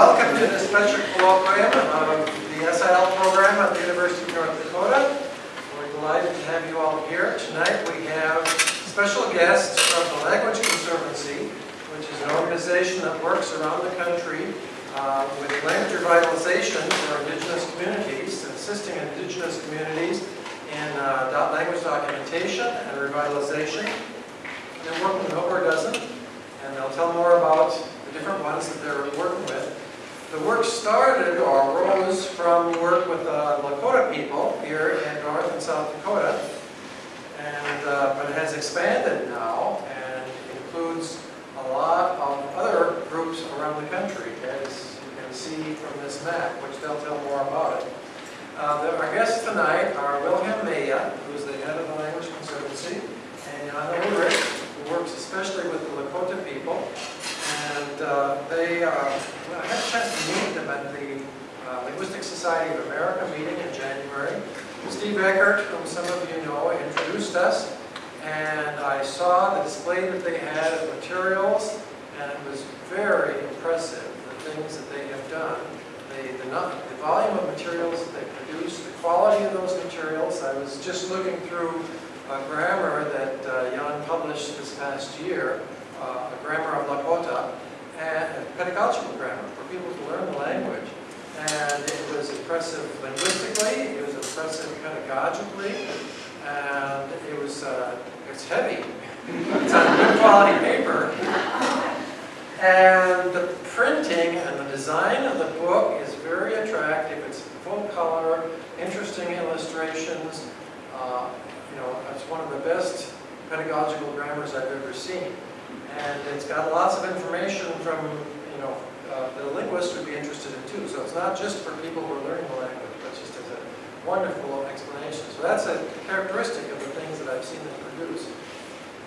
welcome to this special colloquium of the SIL program at the University of North Dakota. We're delighted to have you all here. Tonight we have special guests from the Language Conservancy, which is an organization that works around the country uh, with language revitalization for Indigenous communities, assisting Indigenous communities in uh, language documentation and revitalization. They're working with over a dozen, and they'll tell more about the different ones that they're working with. The work started or arose from work with the Lakota people here in North and South Dakota, and uh, but it has expanded now and includes a lot of other groups around the country, as you can see from this map, which they'll tell more about it. Uh, our guests tonight are Wilhelm Meya, who is the head of the Language Conservancy, and Jana Ullrich, who works especially with the Lakota people, and uh, they, uh, I had a chance to meet them at the uh, Linguistic Society of America meeting in January. Steve Eckert, whom some of you know, introduced us, and I saw the display that they had of materials, and it was very impressive, the things that they have done. The, the, the volume of materials that they produce, the quality of those materials. I was just looking through a grammar that uh, Jan published this past year, uh, a grammar of Lakota, and a pedagogical grammar for people to learn the language. And it was impressive linguistically, it was impressive pedagogically, and it was uh, it's heavy. it's on good quality paper. And the printing and the design of the book is very attractive. It's full color, interesting illustrations. Uh, you know, it's one of the best pedagogical grammars I've ever seen. And it's got lots of information from, you know, uh, the linguists would be interested in too. So it's not just for people who are learning the language, but just as a wonderful explanation. So that's a characteristic of the things that I've seen them produce.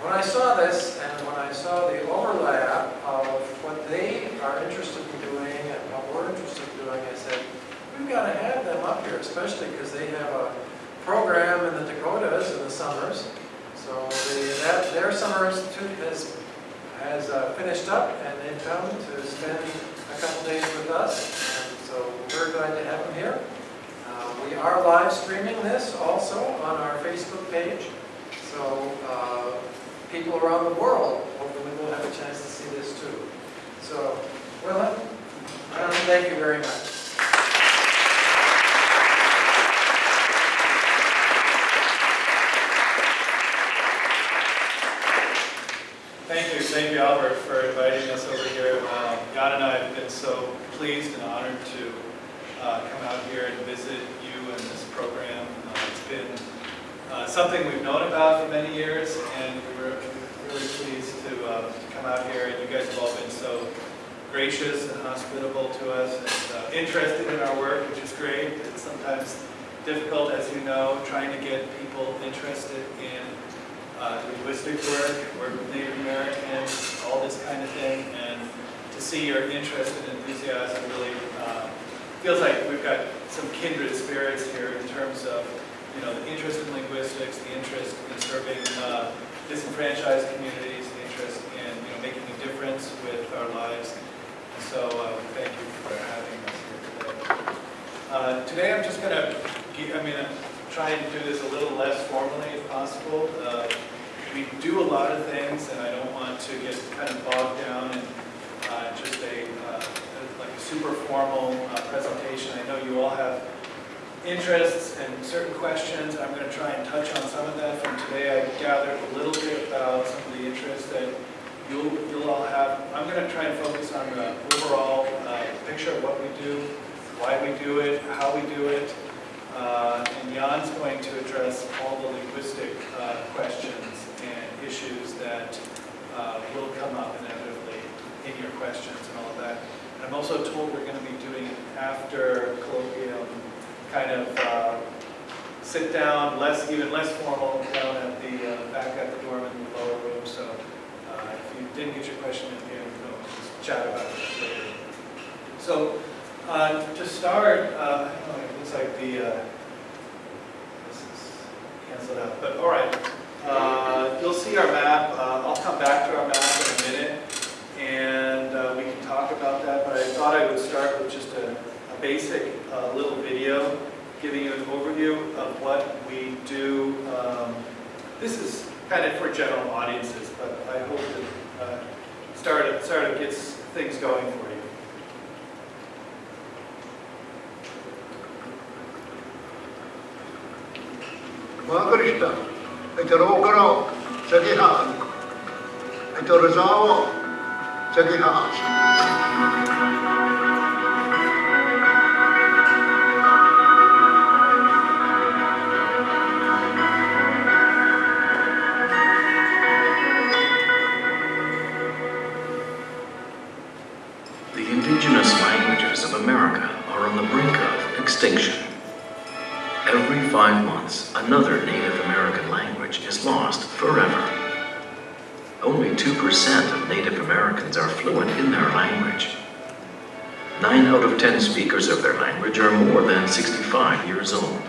When I saw this, and when I saw the overlap of what they are interested in doing and what we're interested in doing, I said, we've got to have them up here, especially because they have a program in the Dakotas in the summers. So the, that, their summer institute has has uh, finished up and they've come to spend a couple days with us. And so we're glad to have them here. Uh, we are live streaming this also on our Facebook page. So uh, people around the world hopefully will have a chance to see this too. So, Willem, thank you very much. Thank you, thank you Albert for inviting us over here. Um, Jan and I have been so pleased and honored to uh, come out here and visit you and this program. Uh, it's been uh, something we've known about for many years and we were really pleased to, uh, to, come out here and you guys have all been so gracious and hospitable to us and uh, interested in our work, which is great. It's sometimes difficult, as you know, trying to get people interested in uh, linguistic work, work with Native Americans, all this kind of thing, and see your interest and enthusiasm really uh, feels like we've got some kindred spirits here in terms of you know the interest in linguistics, the interest in serving uh, disenfranchised communities, the interest in you know making a difference with our lives. And so uh, thank you for having us here today. Uh, today I'm just going to, I mean, I'm trying to do this a little less formally if possible. Uh, we do a lot of things, and I don't want to get kind of bogged down in uh, just a uh, like a super formal uh, presentation. I know you all have interests and certain questions. I'm going to try and touch on some of that from today. I gathered a little bit about some of the interests that you'll, you'll all have. I'm going to try and focus on the overall uh, picture of what we do, why we do it, how we do it, uh, and Jan's going to address all the linguistic uh, questions and issues that uh, will come up inevitably in your questions and all of that. And I'm also told we're going to be doing it after colloquium, kind of uh, sit down, less even less formal, down at the uh, back at the dorm in the lower room. So uh, if you didn't get your question in here, we'll just chat about it later. So uh, to start, uh, it looks like the this is canceled out, but all right. Uh, you'll see our map. Uh, I'll come back to our map in a minute, and uh, we can talk about that. But I thought I would start with just a, a basic uh, little video giving you an overview of what we do. Um, this is kind of for general audiences, but I hope that uh, start, start of gets things going for you. mga Krista, ito ro karo sa gihaan. Ito rasawa sa gihaan. The indigenous languages of America are on the brink of extinction. Every five months, another Native American language is lost forever. Only 2% of Native Americans are fluent in their language. Nine out of 10 speakers of their language are more than 65 years old.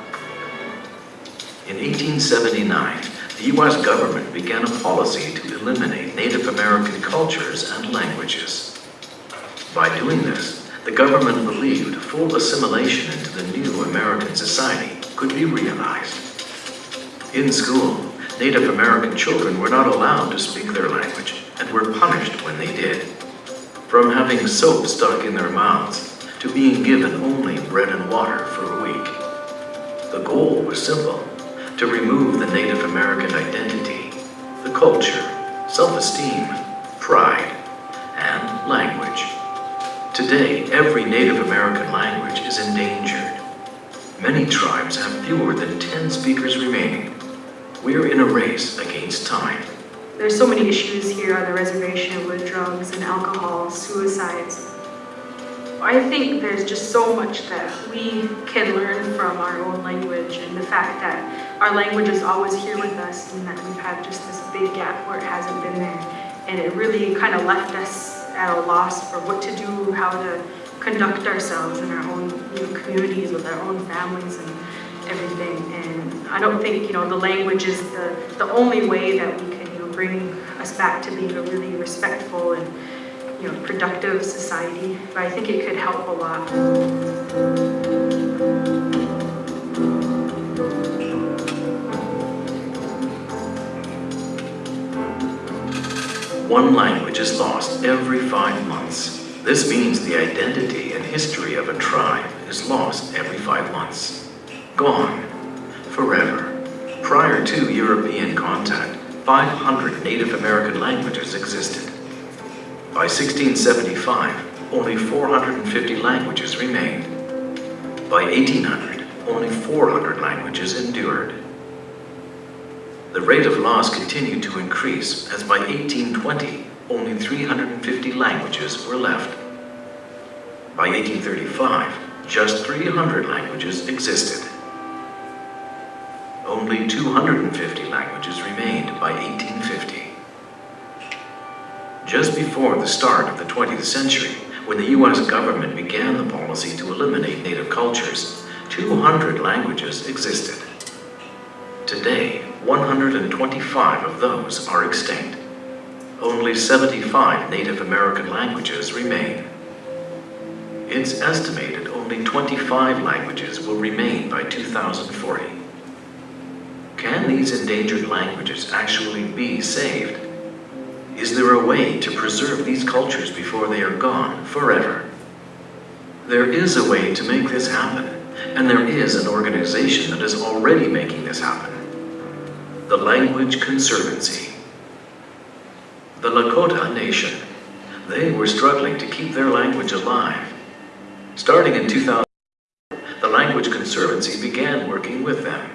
In 1879, the U.S. government began a policy to eliminate Native American cultures and languages. By doing this, the government believed full assimilation into the new American society could be realized. In school, Native American children were not allowed to speak their language and were punished when they did. From having soap stuck in their mouths to being given only bread and water for a week. The goal was simple, to remove the Native American identity, the culture, self-esteem, pride, and language. Today, every Native American language is endangered. Many tribes have fewer than 10 speakers remaining. We're in a race against time. There's so many issues here on the reservation with drugs and alcohol, suicides. I think there's just so much that we can learn from our own language and the fact that our language is always here with us and that we've had just this big gap where it hasn't been there. And it really kind of left us at a loss for what to do, how to conduct ourselves in our own you know, communities with our own families and everything. And I don't think, you know, the language is the, the only way that we can, you know, bring us back to being a really respectful and, you know, productive society. But I think it could help a lot. One language is lost every five months. This means the identity and history of a tribe is lost every five months. Gone. Forever. Prior to European contact, 500 Native American languages existed. By 1675, only 450 languages remained. By 1800, only 400 languages endured. The rate of loss continued to increase as by 1820, only 350 languages were left. By 1835, just 300 languages existed. Only 250 languages remained by 1850. Just before the start of the 20th century, when the U.S. government began the policy to eliminate native cultures, 200 languages existed. Today, 125 of those are extinct. Only 75 Native American languages remain. It's estimated only 25 languages will remain by 2040. Can these endangered languages actually be saved? Is there a way to preserve these cultures before they are gone forever? There is a way to make this happen, and there is an organization that is already making this happen. The Language Conservancy. The Lakota Nation. They were struggling to keep their language alive. Starting in 2000, the Language Conservancy began working with them.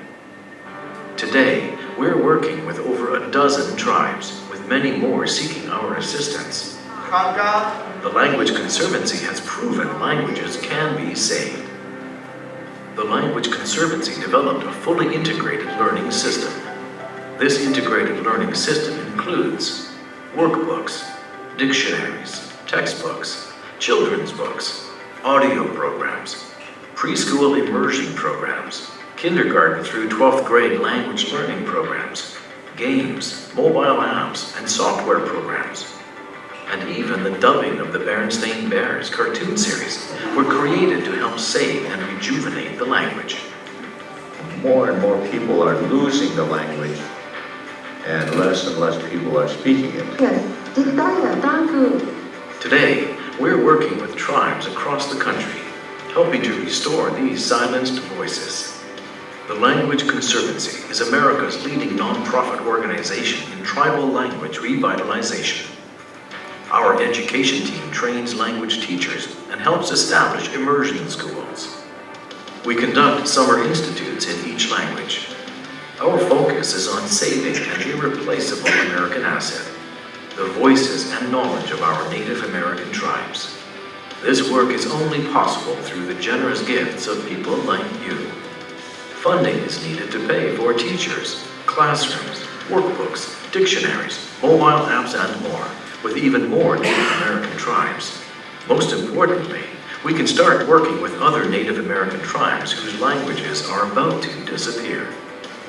Today, we're working with over a dozen tribes, with many more seeking our assistance. Kanga, The Language Conservancy has proven languages can be saved. The Language Conservancy developed a fully integrated learning system. This integrated learning system includes workbooks, dictionaries, textbooks, children's books, audio programs, preschool immersion programs, kindergarten through 12th grade language learning programs, games, mobile apps, and software programs. And even the dubbing of the Berenstain Bears cartoon series were created to help save and rejuvenate the language. More and more people are losing the language, and less and less people are speaking it. Today, we're working with tribes across the country, helping to restore these silenced voices. The Language Conservancy is America's leading nonprofit organization in tribal language revitalization. Our education team trains language teachers and helps establish immersion schools. We conduct summer institutes in each language. Our focus is on saving an irreplaceable American asset, the voices and knowledge of our Native American tribes. This work is only possible through the generous gifts of people like you. Funding is needed to pay for teachers, classrooms, workbooks, dictionaries, mobile apps, and more, with even more Native American tribes. Most importantly, we can start working with other Native American tribes whose languages are about to disappear.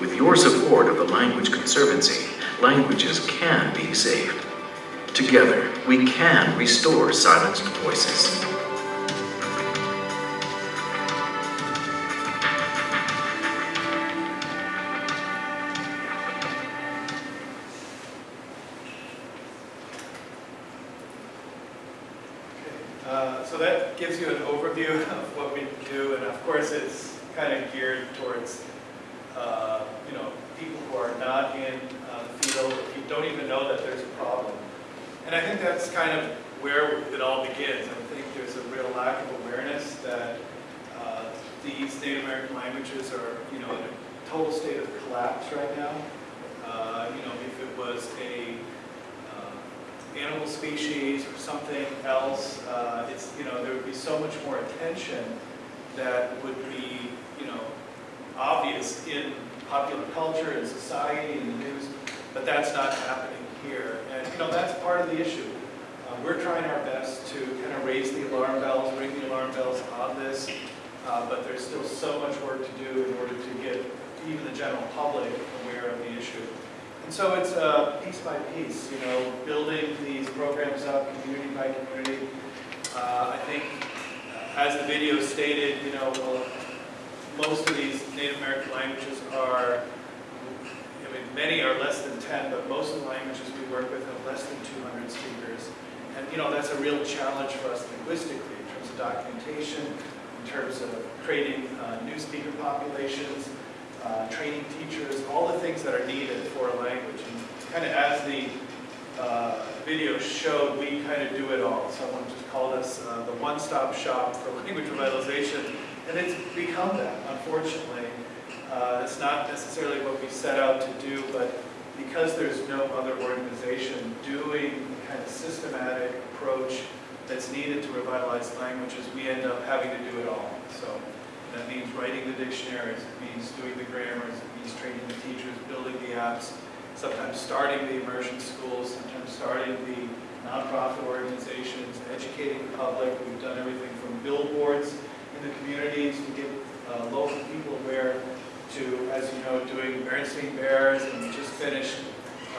With your support of the Language Conservancy, languages can be saved. Together, we can restore silenced voices. You an overview of what we do, and of course, it's kind of geared towards, uh, you know, people who are not in uh, the field, who don't even know that there's a problem. And I think that's kind of where it all begins. I think there's a real lack of awareness that uh, these Native American languages are, you know, in a total state of collapse right now. Uh, You know, if it was a animal species or something else, uh, it's, you know, there would be so much more attention that would be, you know, obvious in popular culture and society and the news, but that's not happening here. And, you know, that's part of the issue. Uh, We're trying our best to kind of raise the alarm bells, ring the alarm bells on this, uh, but there's still so much work to do in order to get even the general public aware of the issue. And so it's uh, piece by piece, you know, building these programs up, community by community. Uh, I think, uh, as the video stated, you know, well, most of these Native American languages are, I mean, many are less than 10, but most of the languages we work with have less than 200 speakers. And, you know, that's a real challenge for us linguistically in terms of documentation, in terms of creating uh, new speaker populations, uh, training teachers, all the things that are needed for a language. And kind of as the uh, video showed, we kind of do it all. Someone just called us uh, the one-stop shop for language revitalization, and it's become that, unfortunately. Uh, It's not necessarily what we set out to do, but because there's no other organization doing the kind of systematic approach that's needed to revitalize languages, we end up having to do it all. So that means writing the dictionaries, it means doing the grammars, it means training the teachers, building the apps, sometimes starting the immersion schools, sometimes starting the nonprofit organizations, educating the public. We've done everything from billboards in the communities to get uh, local people aware to, as you know, doing Berenstain Bears, and we just finished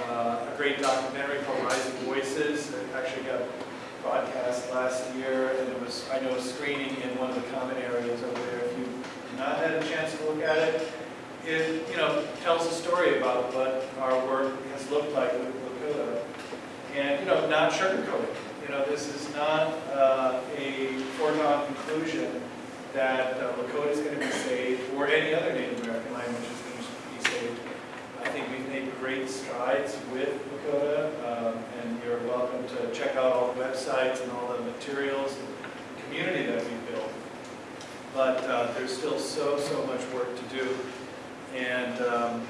uh, a great documentary called Rising Voices that actually got broadcast last year, and it was, I know, screening in one of the common areas over there. If you've not had a chance to look at it, it, you know, tells a story about what our work has looked like with Lakota. And, you know, not sugarcoating. You know, this is not uh, a foregone conclusion that uh, Lakota is going to be saved, or any other Native American language going to be saved. I think we've made great strides with Lakota, um, and you're welcome to check out all the websites and all the materials and community that we've built. But uh, there's still so, so much work to do. And, um,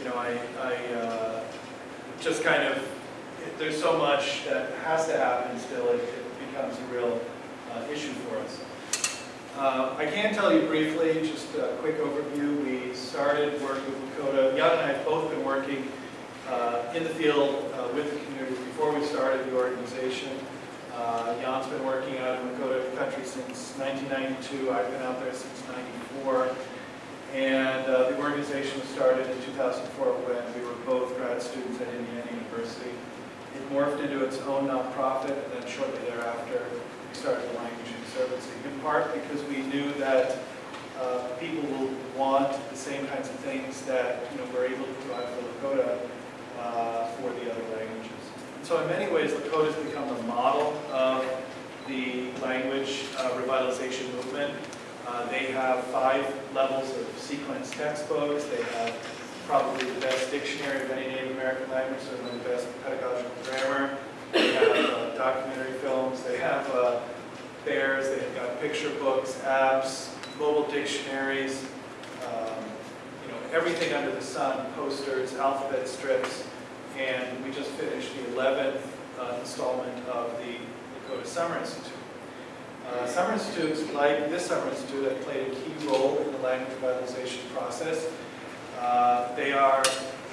you know, I, I uh, just kind of, there's so much that has to happen still, it it becomes a real uh, issue for us. Uh, I can tell you briefly, just a quick overview. We started work with Lakota. Jan and I have both been working uh, in the field uh, with the community before we started the organization. Uh, Jan's been working out in Lakota country since 1992. I've been out there since 94. And uh, the organization was started in 2004 when we were both grad students at Indiana University. It morphed into its own nonprofit, and then shortly thereafter, we started the Language Conservancy, in part because we knew that uh, people will want the same kinds of things that, you know, we're able to provide for Lakota uh, for the other languages. So in many ways, Lakota has become the model of the language uh, revitalization movement. Uh, They have five levels of sequence textbooks. They have probably the best dictionary of any Native American language, certainly the best pedagogical grammar. They have uh, documentary films. They have bears. They've got picture books, apps, mobile dictionaries, um, you know, everything under the sun, posters, alphabet strips. And we just finished the 11th uh, installment of the Lakota Summer Institute. Uh, Summer Institutes, like this Summer Institute, have played a key role in the language revitalization process. Uh, They are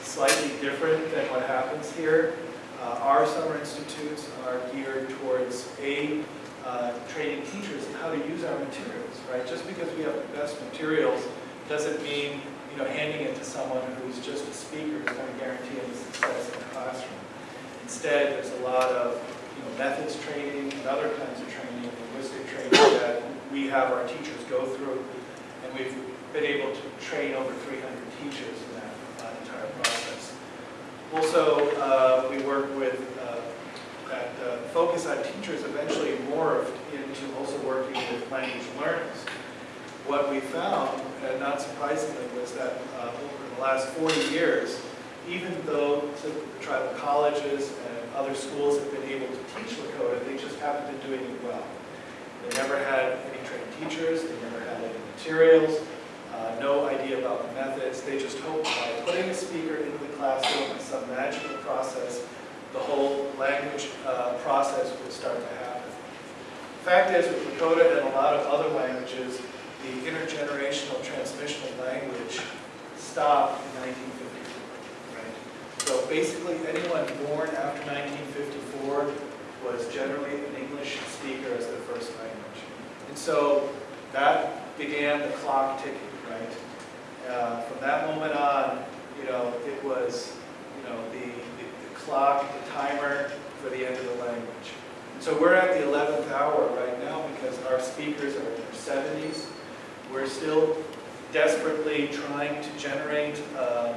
slightly different than what happens here. Uh, Our summer institutes are geared towards, A, uh, training teachers how to use our materials, right? Just because we have the best materials doesn't mean, you know, handing it to someone who's just a speaker is going to guarantee any success in the classroom. Instead, there's a lot of, you know, methods training and other kinds of training, linguistic training that we have our teachers go through. And we've been able to train over 300 teachers in that uh, entire process. Also, uh, we work with, uh, that uh, focus on teachers eventually morphed into also working with language learners. What we found, and not surprisingly, was that uh, over the last 40 years, even though the tribal colleges and other schools have been able to teach Lakota, they just haven't been doing it well. They never had any trained teachers, they never had any materials, uh, no idea about the methods. They just hoped by putting a speaker into the classroom in some magical process, the whole language uh, process would start to happen. Fact is, with Lakota and a lot of other languages, the intergenerational transmission of language stopped in 1954. Right? So basically, anyone born after 1954 was generally an English speaker as their first language. And so that began the clock ticking, right? Uh, from that moment on, you know, it was, you know, the, clock, the timer for the end of the language. So we're at the 11th hour right now because our speakers are in their 70s. We're still desperately trying to generate uh, uh,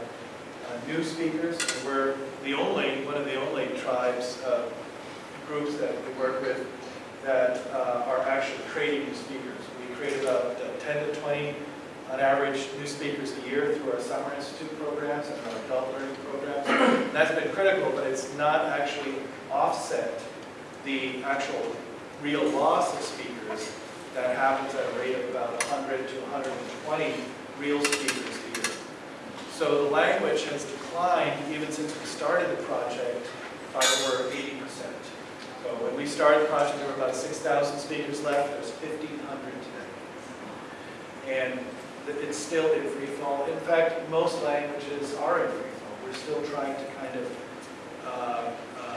new speakers. We're the only, one of the only tribes, uh, groups that we work with that uh, are actually creating new speakers. We create about uh, 10 to 20 on average new speakers a year through our Summer Institute programs and our adult learning programs. And that's been critical, but it's not actually offset the actual real loss of speakers that happens at a rate of about 100 to 120 real speakers a year. So the language has declined even since we started the project by over 80%. So when we started the project, there were about 6,000 speakers left. There's 1,500 today. And it's still in free fall. In fact, most languages are in free fall. We're still trying to kind of uh, uh,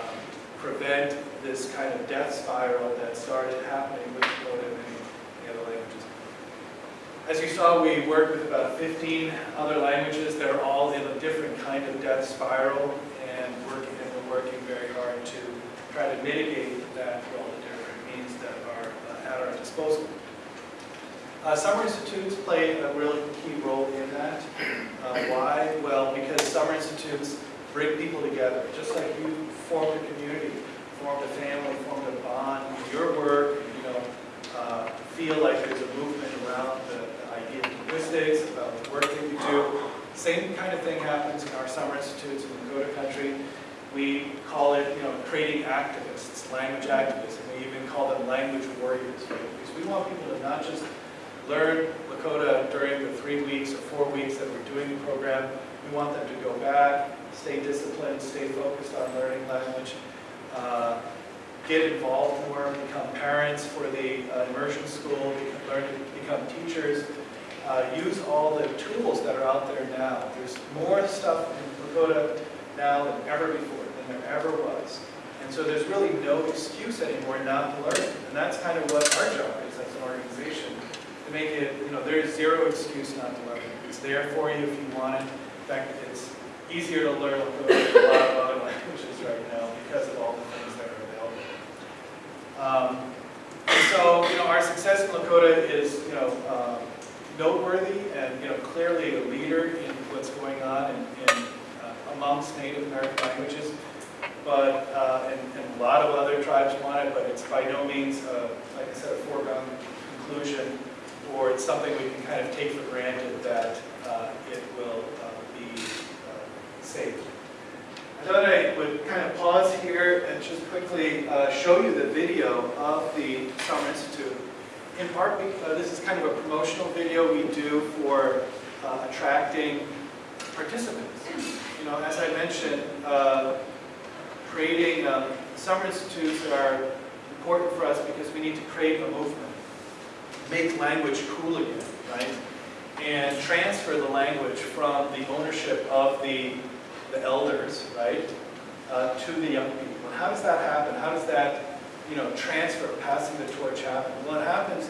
prevent this kind of death spiral that started happening with Dakota and many the other languages. As you saw, we worked with about 15 other languages. They're all in a different kind of death spiral and working, and we're working very hard to try to mitigate that through all the different means that are uh, at our disposal. Uh, Summer Institutes play a really key role in that. Uh, why? Well, because Summer Institutes bring people together. Just like you formed a community, formed a family, formed a bond, your work, you know, uh, feel like there's a movement around the, the idea of linguistics, about the work that you do. Same kind of thing happens in our Summer Institutes in Lakota country. We call it, you know, creating activists, language activists, and we even call them language warriors? Because we want people to not just learn Lakota during the three weeks or four weeks that we're doing the program. We want them to go back, stay disciplined, stay focused on learning language, uh, get involved more, become parents for the uh, immersion school, become, learn to become teachers, uh, use all the tools that are out there now. There's more stuff in Lakota now than ever before, than there ever was. And so there's really no excuse anymore not to learn. And that's kind of what our job is as an organization, to make it, you know, there's zero excuse not to learn. It. It's there for you if you want it. In fact, it's easier to learn a lot of other languages right now because of all the things that are available. Um, so, you know, our success in Lakota is, you know, uh, noteworthy and, you know, clearly a leader in what's going on in, in uh, amongst Native American languages. But, uh, and, and a lot of other tribes want it, but it's by no means, uh, like I said, a foregone conclusion, or it's something we can kind of take for granted that uh, it will uh, be uh, saved. I thought I would kind of pause here and just quickly uh, show you the video of the Summer Institute. In part, we- uh, this is kind of a promotional video we do for attracting participants. You know, as I mentioned, creating um, summer institutes are important for us because we need to create a movement, make language cool again, right? And transfer the language from the ownership of the, the elders, right, uh, to the young people. And how does that happen? How does that, you know, transfer, passing the torch happen? Well, it happens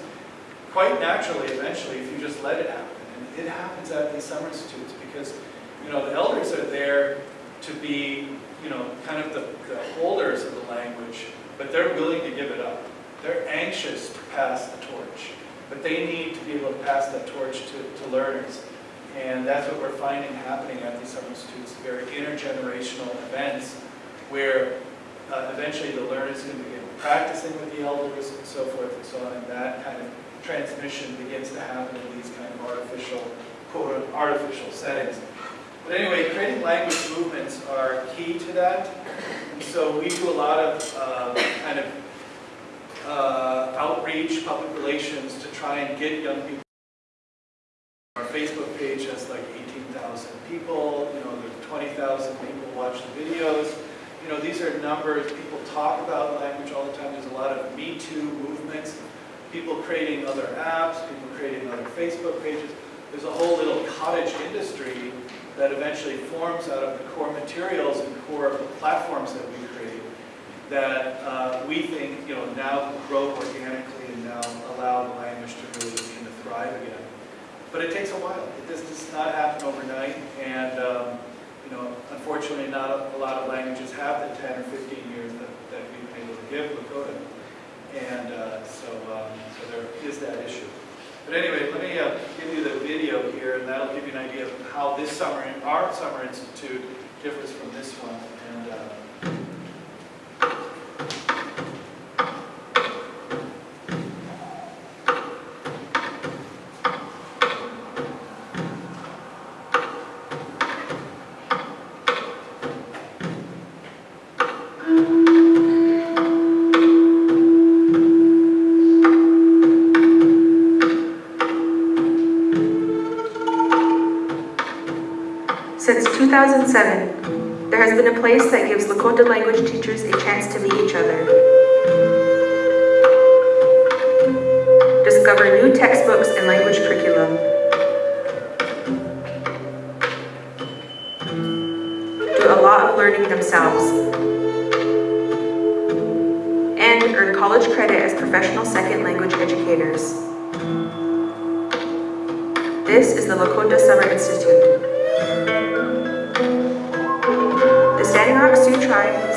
quite naturally eventually if you just let it happen. And it happens at these summer institutes because, you know, the elders are there to be, you know, kind of the, the holders of the language, but they're willing to give it up. They're anxious to pass the torch, but they need to be able to pass that torch to, to learners. And that's what we're finding happening at these summer institutes, very intergenerational events where uh, eventually the learners can begin practicing with the elders and so forth and so on, and that kind of transmission begins to happen in these kind of artificial, quote, artificial settings. But anyway, creating language movements are key to that. And so we do a lot of uh, kind of uh, outreach, public relations to try and get young people. Our Facebook page has like 18,000 people, you know, there are 20,000 people watch the videos. You know, these are numbers, people talk about language all the time. There's a lot of Me Too movements, people creating other apps, people creating other Facebook pages. There's a whole little cottage industry that eventually forms out of the core materials and core platforms that we that uh, we think, you know, now grow organically and now allow the language to really begin to thrive again. But it takes a while. It does, does not happen overnight, and um, you know, unfortunately, not a, a lot of languages have the 10 or 15 years that, that we've been able to give Lakota, and uh, so um, so there is that issue. But anyway, let me uh, give you the video here, and that'll give you an idea of how this summer, our summer institute, differs from this one. 2007, there has been a place that gives Lakota language teachers a chance to meet each other. Discover new textbooks and language curriculum. Do a lot of learning themselves. And earn college credit as professional second language educators. This is the Lakota Summer Institute.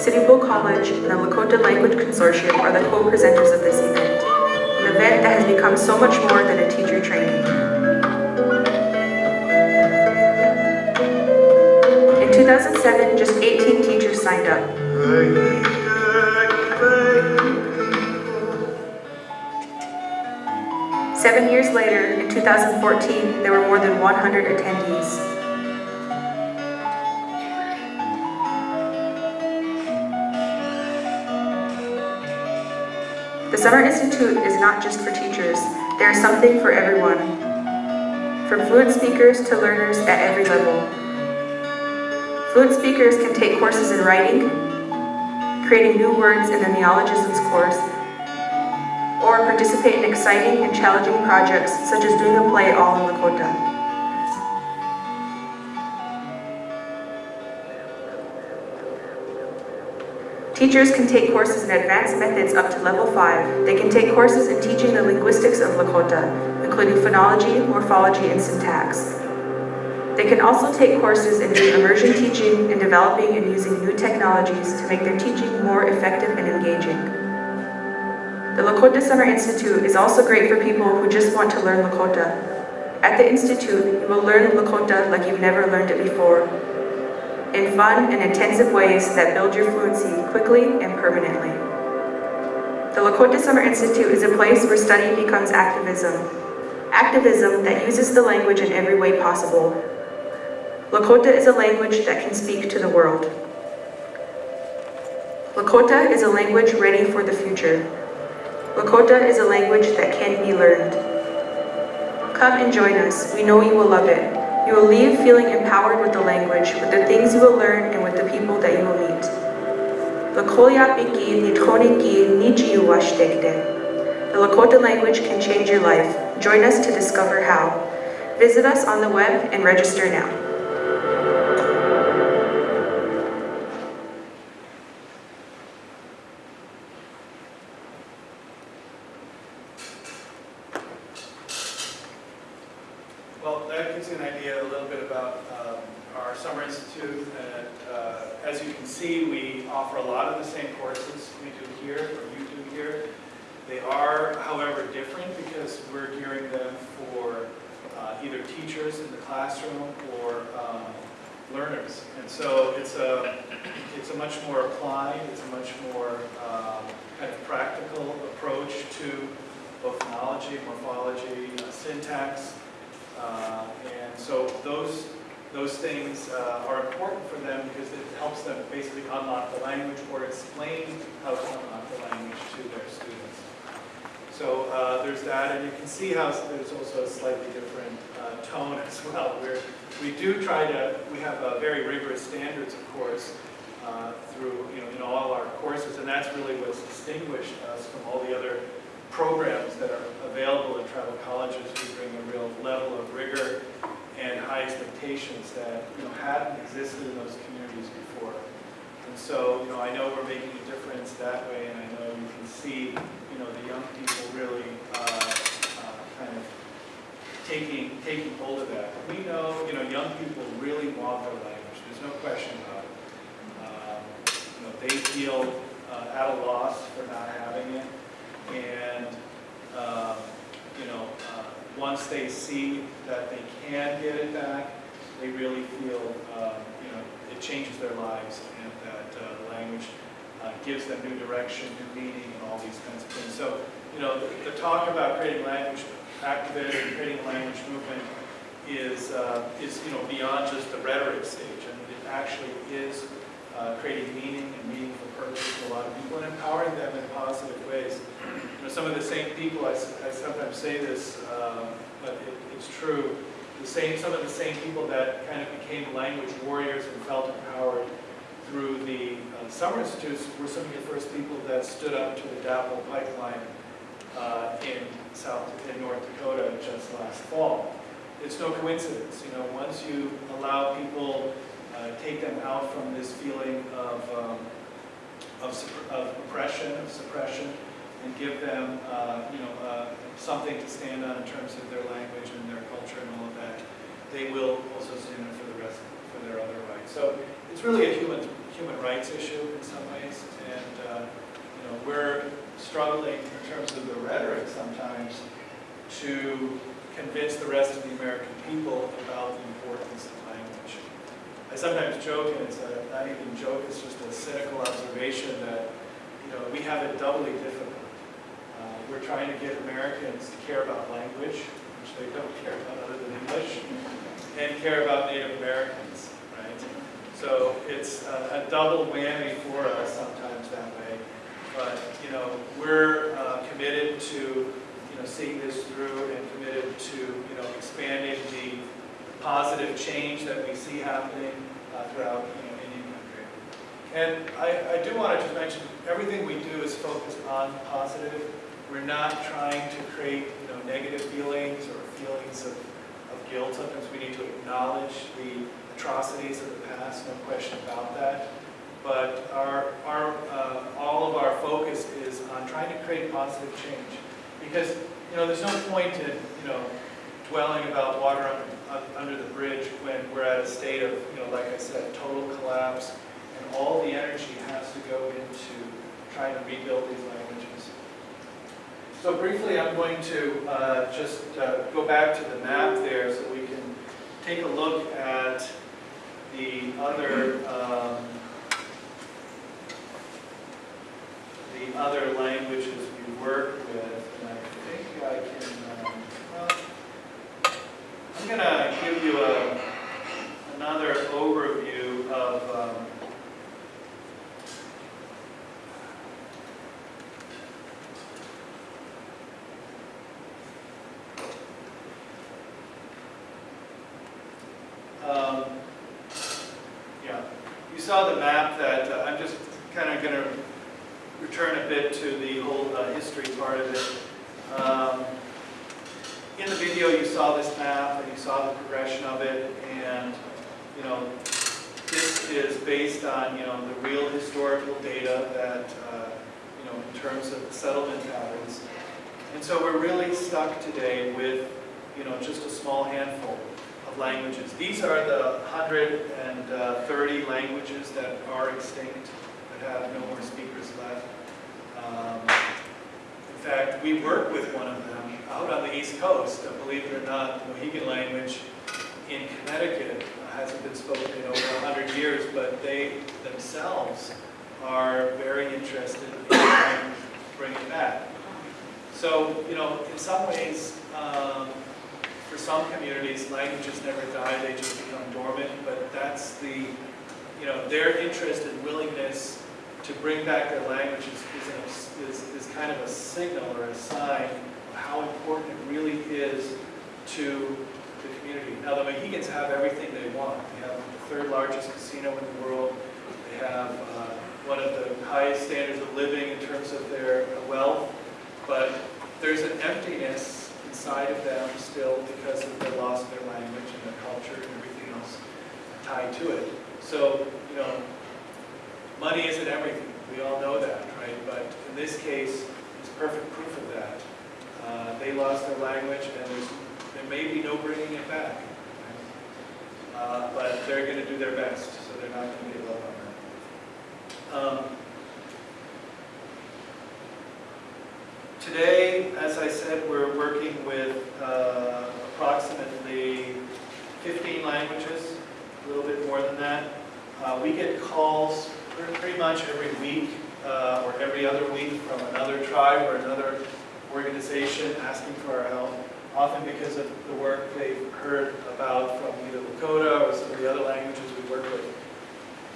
Tribe, Sitting Bull College, and the Lakota Language Consortium are the co-presenters of this event, an event that has become so much more than a teacher training. In 2007, just 18 teachers signed up. Seven years later, in 2014, there were more than 100 attendees. Institute is not just for teachers, there is something for everyone. From fluent speakers to learners at every level. Fluent speakers can take courses in writing, creating new words in the neologisms course, or participate in exciting and challenging projects such as doing a play all in Lakota. Teachers can take courses in advanced methods up to level 5. They can take courses in teaching the linguistics of Lakota, including phonology, morphology, and syntax. They can also take courses in immersion teaching and developing and using new technologies to make their teaching more effective and engaging. The Lakota Summer Institute is also great for people who just want to learn Lakota. At the Institute, you will learn Lakota like you've never learned it before, in fun and intensive ways that build your fluency quickly and permanently. The Lakota Summer Institute is a place where study becomes activism. Activism that uses the language in every way possible. Lakota is a language that can speak to the world. Lakota is a language ready for the future. Lakota is a language that can be learned. Come and join us. We know you will love it. You will leave feeling empowered with the language, with the things you will learn, and with the people that you will meet. The Lakota language can change your life. Join us to discover how. Visit us on the web and register now. Well, that gives you an idea a little bit about um, our Summer Institute. And uh, as you can see, we offer a lot of the same courses we do here, or you do here. They are, however, different because we're gearing them for uh, either teachers in the classroom or um, learners. And so it's a, it's a much more applied, it's a much more um, kind of practical approach to both phonology, morphology, uh, syntax, uh, And so those, those things uh, are important for them because it helps them basically unlock the language or explain how to unlock the language to their students. So uh, there's that, and you can see how there's also a slightly different uh, tone as well, where we do try to, we have uh, very rigorous standards, of course, uh, through, you know, in all our courses, and that's really what's distinguished us from all the other programs that are available in tribal colleges. We bring a real level of rigor and high expectations that, you know, hadn't existed in those communities before. And so, you know, I know we're making a difference that way, and I know you can see, you know, the young people really uh, uh, kind of taking, taking hold of that. We know, you know, young people really want their language. There's no question about it. Um, You know, they feel uh, at a loss for not having it. And, um, you know, uh, once they see that they can get it back, they really feel, um, you know, it changes their lives and that uh, language uh, gives them new direction, new meaning, and all these kinds of things. So, you know, the, the talk about creating language activism, creating language movement is, uh, is, you know, beyond just the rhetoric stage. I mean, it actually is uh, creating meaning and meaningful purpose to a lot of people and empowering them in positive ways. Some of the same people, I sometimes say this, um, but it, it's true, the same, some of the same people that kind of became language warriors and felt empowered through the uh, summer institutes were some of the first people that stood up to the DAPL pipeline uh, in South, in North Dakota just last fall. It's no coincidence, you know, once you allow people, uh, take them out from this feeling of, um, of of oppression, of suppression, and give them, uh, you know, uh, something to stand on in terms of their language and their culture and all of that, they will also stand up for the rest, for their other rights. So it's really a human, human rights issue in some ways, and, uh, you know, we're struggling in terms of the rhetoric sometimes to convince the rest of the American people about the importance of language. I sometimes joke, and it's a, not even joke, it's just a cynical observation that, you know, we have it doubly difficult. We're trying to get Americans to care about language, which they don't care about other than English, and care about Native Americans, right? So it's a, a double whammy for us sometimes that way. But, you know, we're uh, committed to, you know, seeing this through and committed to, you know, expanding the positive change that we see happening uh, throughout, you know, Indian country. And I, I do want to just mention, everything we do is focused on positive. We're not trying to create, you know, negative feelings or feelings of, of guilt. Sometimes we need to acknowledge the atrocities of the past, no question about that. But our, our, uh, all of our focus is on trying to create positive change. Because, you know, there's no point in, you know, dwelling about water un- un- under the bridge when we're at a state of, you know, like I said, total collapse, and all the energy has to go into trying to rebuild these. So briefly, I'm going to uh, just uh, go back to the map there so we can take a look at the other um, the other languages we work with, and I think I can, um, well, I'm going to give you a, another overview of um, Um, Yeah, you saw the map that, uh, I'm just kind of going to return a bit to the whole uh, history part of it. Um, In the video, you saw this map and you saw the progression of it, and, you know, this is based on, you know, the real historical data that, uh, you know, in terms of the settlement patterns. And so we're really stuck today with, you know, just a small handful of languages. These are the 130 languages that are extinct, that have no more speakers left. Um, In fact, we work with one of them out on the East Coast. Uh, Believe it or not, the Mohegan language in Connecticut hasn't been spoken in over 100 years, but they themselves are very interested in trying to bring it back. So, you know, in some ways, um, some communities, languages never die, they just become dormant, but that's the, you know, their interest and willingness to bring back their languages is, is, is kind of a signal or a sign of how important it really is to the community. Now, the Mohegans have everything they want. They have the third largest casino in the world. They have uh, one of the highest standards of living in terms of their wealth, but there's an emptiness inside of them still because of the loss of their language and their culture and everything else tied to it. So, you know, money isn't everything. We all know that, right? But in this case, it's perfect proof of that. Uh, they lost their language, and there may be no bringing it back. Uh, but they're going to do their best, so they're not going to give up on that. Um, Today, as I said, we're working with uh, approximately 15 languages, a little bit more than that. Uh, We get calls pretty much every week uh, or every other week from another tribe or another organization asking for our help, often because of the work they've heard about from either Lakota or some of the other languages we work with.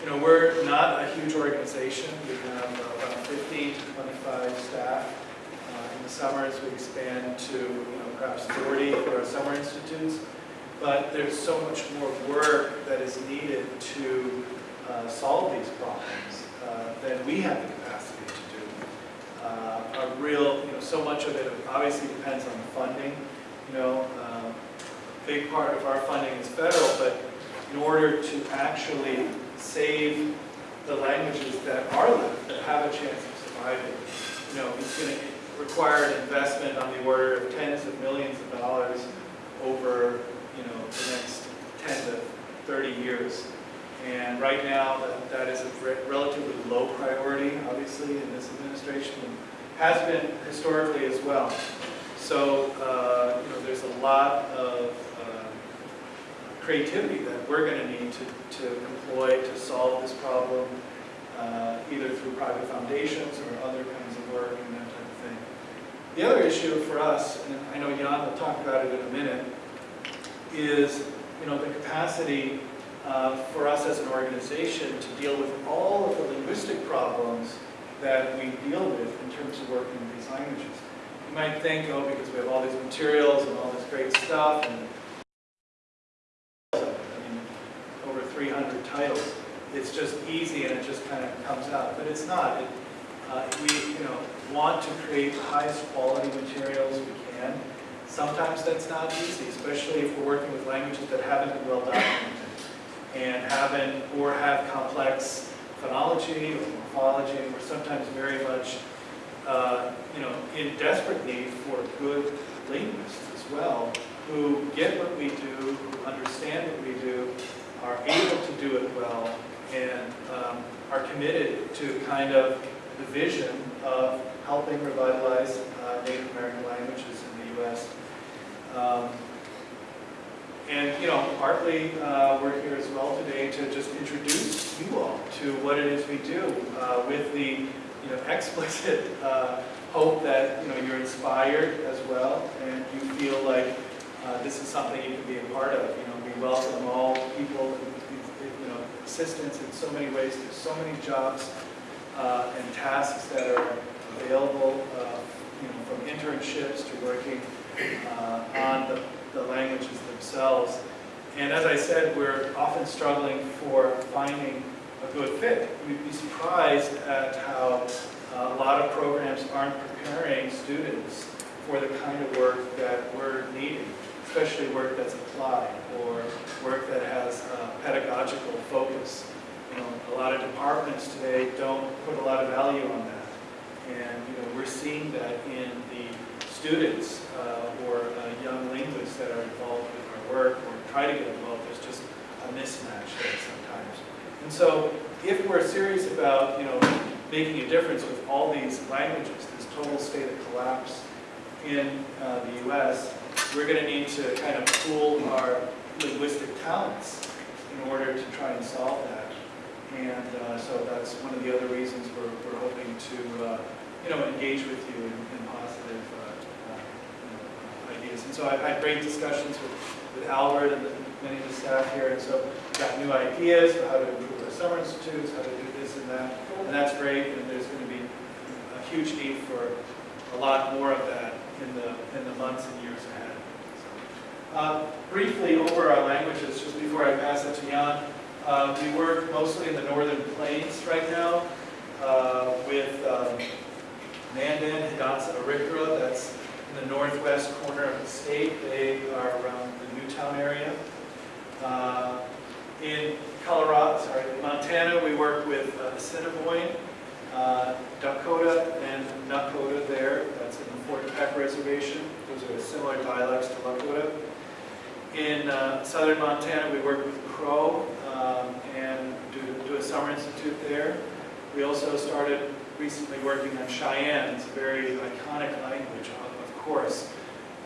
You know, we're not a huge organization. We have about 15 to 25 staff. The summers, we expand to, you know, perhaps 40 for our summer institutes. But there's so much more work that is needed to uh, solve these problems uh, than we have the capacity to do. Uh, A real, you know, so much of it obviously depends on the funding. You know, um, a big part of our funding is federal, but in order to actually save the languages that are left, that have a chance of surviving, you know, it's going to require an investment on the order of tens of millions of dollars over, you know, the next 10 to 30 years. And right now, that, that is a re- relatively low priority, obviously, in this administration, and has been historically as well. So, uh, you know, there's a lot of uh, creativity that we're going to need to, to employ to solve this problem, uh, either through private foundations or other kinds of work and thing. The other issue for us, and I know Jan will talk about it in a minute, is you know the capacity uh, for us as an organization to deal with all of the linguistic problems that we deal with in terms of working with these languages. You might think, oh, because we have all these materials and all this great stuff, and I mean, over 300 titles, it's just easy and it just kind of comes out. But it's not. It, uh, we, you know, want to create the highest quality materials we can. Sometimes that's not easy, especially if we're working with languages that haven't been well documented and haven't, or have complex phonology or morphology, and we're sometimes very much, uh, you know, in desperate need for good linguists as well, who get what we do, who understand what we do, are able to do it well, and um, are committed to kind of the vision of helping revitalize uh, Native American languages in the U.S. Um, and, you know, partly, uh, we're here as well today to just introduce you all to what it is we do uh, with the, you know, explicit uh, hope that, you know, you're inspired as well and you feel like uh, this is something you can be a part of. You know, we welcome all people, you know, assistance in so many ways. There's so many jobs uh, and tasks that are available, uh, you know, from internships to working uh, on the, the languages themselves. And as I said, we're often struggling for finding a good fit. We'd be surprised at how uh, a lot of programs aren't preparing students for the kind of work that we're needing, especially work that's applied or work that has a pedagogical focus. You know, a lot of departments today don't put a lot of value on that. And, you know, we're seeing that in the students uh, or uh, young linguists that are involved with our work or try to get involved. There's just a mismatch there sometimes. And so if we're serious about, you know, making a difference with all these languages, this total state of collapse in uh, the U.S., we're going to need to kind of pool our linguistic talents in order to try and solve that. And uh, so that's one of the other reasons we're, we're hoping to, uh, you know, engage with you in, in positive uh, uh, ideas. And so I've had great discussions with, with Albert and the, many of the staff here, and so we've got new ideas for how to improve our summer institutes, how to do this and that, and that's great, and there's going to be a huge need for a lot more of that in the, in the months and years ahead. So, uh, briefly over our languages, just before I pass it to Jan, uh, we work mostly in the northern plains right now uh, with um, Mandan, Hidatsa, Arikara, that's in the northwest corner of the state. They are around the New Town area. Uh, in Colorado, sorry, Montana, we work with uh, Assiniboine, uh, Dakota, and Nakota there. That's in the Fort Peck Reservation. Those are similar dialects to Lakota. In uh, southern Montana, we work with Crow um, and do, do a summer institute there. We also started recently working on Cheyenne. It's a very iconic language, of course,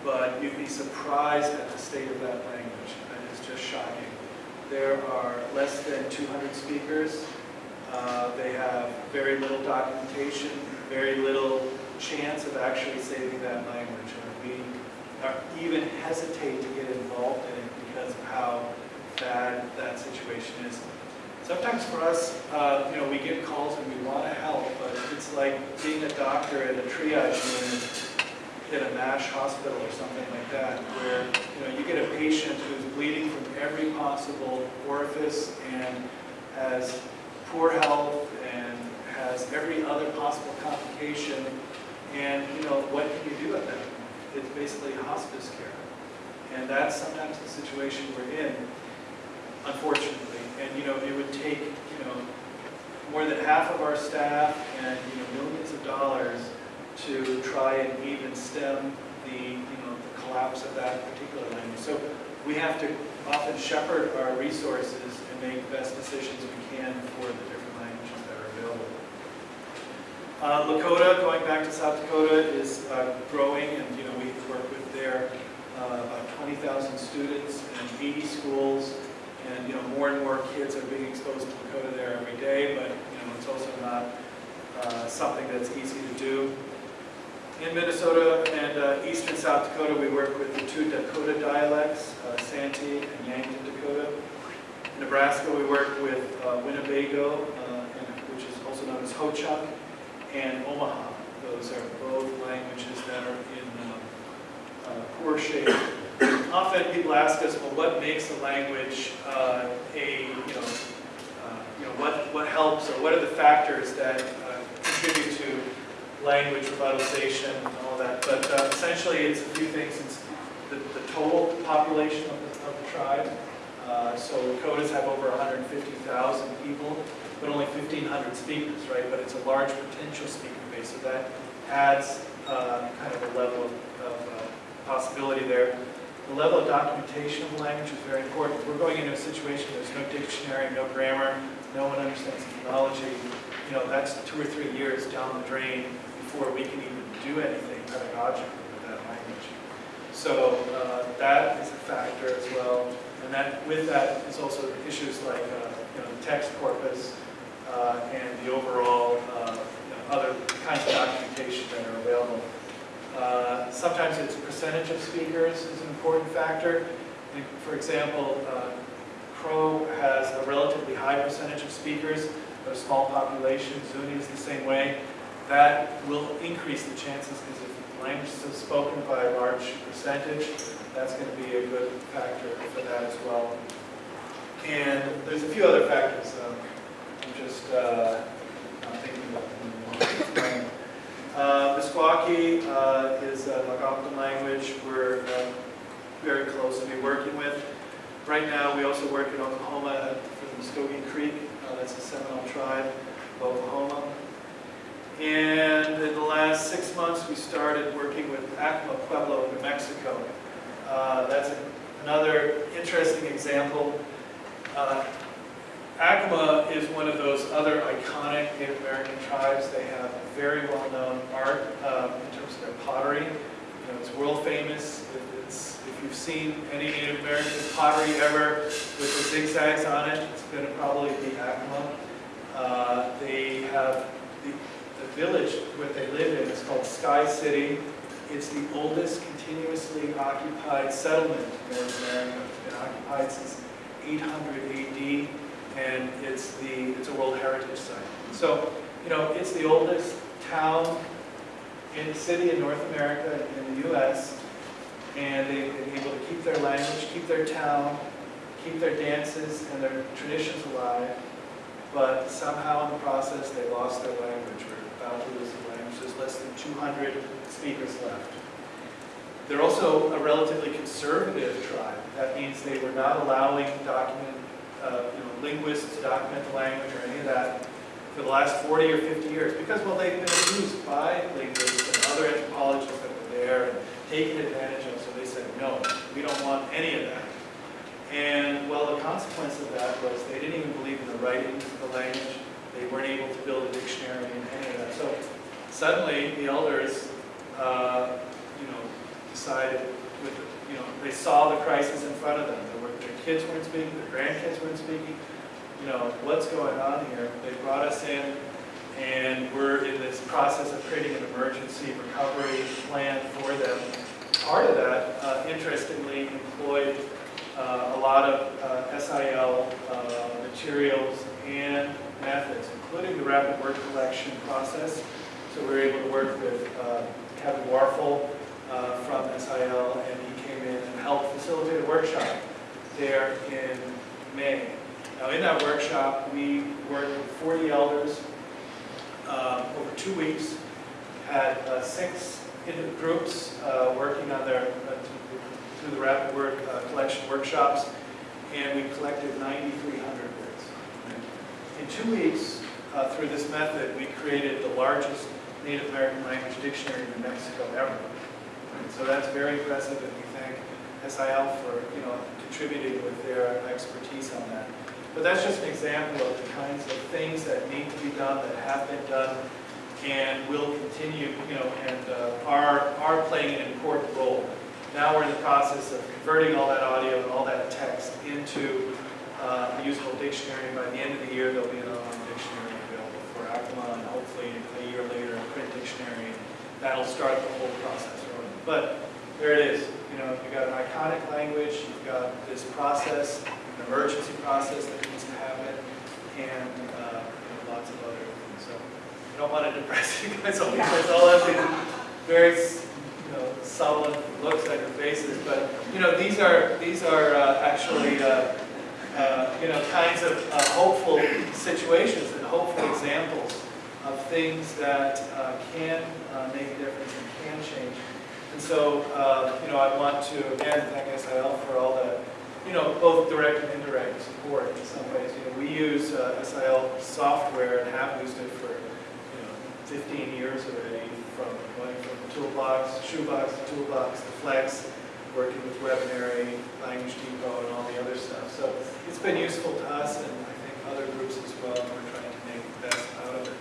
but you'd be surprised at the state of that language. It is just shocking. There are less than 200 speakers. Uh, they have very little documentation, very little chance of actually saving that language. And we even hesitate to get involved in it because of how bad that situation is. Sometimes for us, uh, you know, we get calls and we want to help, but it's like being a doctor at a triage unit at a MASH hospital or something like that, where you know you get a patient who's bleeding from every possible orifice and has poor health and has every other possible complication, and you know what can you do at that? point? It's basically hospice care, and that's sometimes the situation we're in, unfortunately. And you know it would take you know more than half of our staff and you know millions of dollars to try and even stem the, you know, the collapse of that particular language. So we have to often shepherd our resources and make best decisions we can for the different languages that are available. Uh, Lakota, going back to South Dakota, is uh, growing, and you know we work with their uh, about 20,000 students and 80 schools, and you know more and more kids are being exposed to Lakota there every day. But you know it's also not uh, something that's easy to do. In Minnesota and uh, eastern South Dakota, we work with the two Dakota dialects, uh, Santee and Yankton Dakota. In Nebraska, we work with uh, Winnebago, uh, which is also known as Ho-Chunk, and Omaha. Those are both languages that are in uh, poor shape. Often people ask us, well, what makes a language uh, a, you know, uh, you know, what, what helps or what are the factors that uh, contribute to language revitalization and all that, but uh, essentially it's a few things. It's the, the total population of the, of the tribe. Uh, so Lakotas have over 150,000 people, but only 1,500 speakers, right? But it's a large potential speaker base, so that adds uh, kind of a level of, of possibility there. The level of documentation of the language is very important. We're going into a situation, where there's no dictionary, no grammar, no one understands the phonology. You know, that's two or three years down the drain before we can even do anything pedagogically with that language. So uh, that is a factor as well. And that, with that is also issues like, uh, you know, the text corpus uh, and the overall, uh, you know, other kinds of documentation that are available. Uh, Sometimes it's percentage of speakers is an important factor. For example, uh, Crow has a relatively high percentage of speakers, but a small population. Zuni is the same way. That will increase the chances because if the language is spoken by a large percentage, that's going to be a good factor for that as well. And there's a few other factors. um, I'm just uh, I'm thinking about them. Uh, Meskwaki uh, is a Algonquin language we're uh, very close to be working with. Right now, we also work in Oklahoma for the Muskogee Creek. Uh, That's a Seminole tribe of Oklahoma. And in the last six months, we started working with Acoma Pueblo New Mexico. Uh, That's another interesting example. Acoma is one of those other iconic Native American tribes. They have very well-known art um, in terms of their pottery. You know, it's world famous. It's, if you've seen any Native American pottery ever with the zigzags on it, it's going to probably be Acoma. Uh, they have the, the village where they live in is called Sky City. It's the oldest continuously occupied settlement in North America. It's been occupied since 800 AD and it's the, it's a World Heritage Site. So, you know, it's the oldest town in city in North America, in the US, and they've been able to keep their language, keep their town, keep their dances and their traditions alive, but somehow in the process, they lost their language, or about to lose their language. There's less than 200 speakers left. They're also a relatively conservative tribe. That means they were not allowing document uh, you know, linguists to document the language or any of that for the last 40 or 50 years because, well, they've been abused by linguists and other anthropologists that were there and taken advantage of, so they said, no, we don't want any of that. And, well, the consequence of that was they didn't even believe in the writing of the language. They weren't able to build a dictionary and any of that. So suddenly, the elders, uh, you know, decided, with, you know, they saw the crisis in front of them. Kids weren't speaking, their grandkids weren't speaking. You know, what's going on here? They brought us in, and we're in this process of creating an emergency recovery plan for them. Part of that, uh, interestingly, employed uh, a lot of uh, SIL uh, materials and methods, including the rapid word collection process. So we were able to work with uh, Kevin Warfel uh, from SIL, and he came in and helped facilitate a workshop there in May. Now, in that workshop, we worked with 40 elders um, over two weeks, had uh, six groups uh, working on their, uh, through the rapid word uh, collection workshops, and we collected 9,300 words. In two weeks, uh, through this method, we created the largest Native American language dictionary in New Mexico ever. And so that's very impressive, and we thank SIL for, you know, contributing with their expertise on that. But that's just an example of the kinds of things that need to be done, that have been done, and will continue, you know, and uh, are, are playing an important role. Now we're in the process of converting all that audio and all that text into uh, a usable dictionary. By the end of the year, there'll be an online dictionary available for Acoma, and hopefully a year later, a print dictionary. That'll start the whole process. But there it is. You know, you've got an iconic language, you've got this process, an emergency process that needs to happen, and uh, you know, lots of other things. So I don't want to depress you guys all because all of these very you know, sullen looks on your faces, but you know, these are these are uh, actually uh, uh, you know kinds of uh, hopeful situations and hopeful examples of things that uh, can make a difference and can change. And so, uh, you know, I want to again thank SIL for all the, you know, both direct and indirect support in some ways. You know, we use uh, SIL software and have used it for, you know, 15 years already, from going from toolbox, shoebox to toolbox to flex. working with Webonary, Language Depot, and all the other stuff. So it's been useful to us and I think other groups as well, and we're trying to make the best out of it.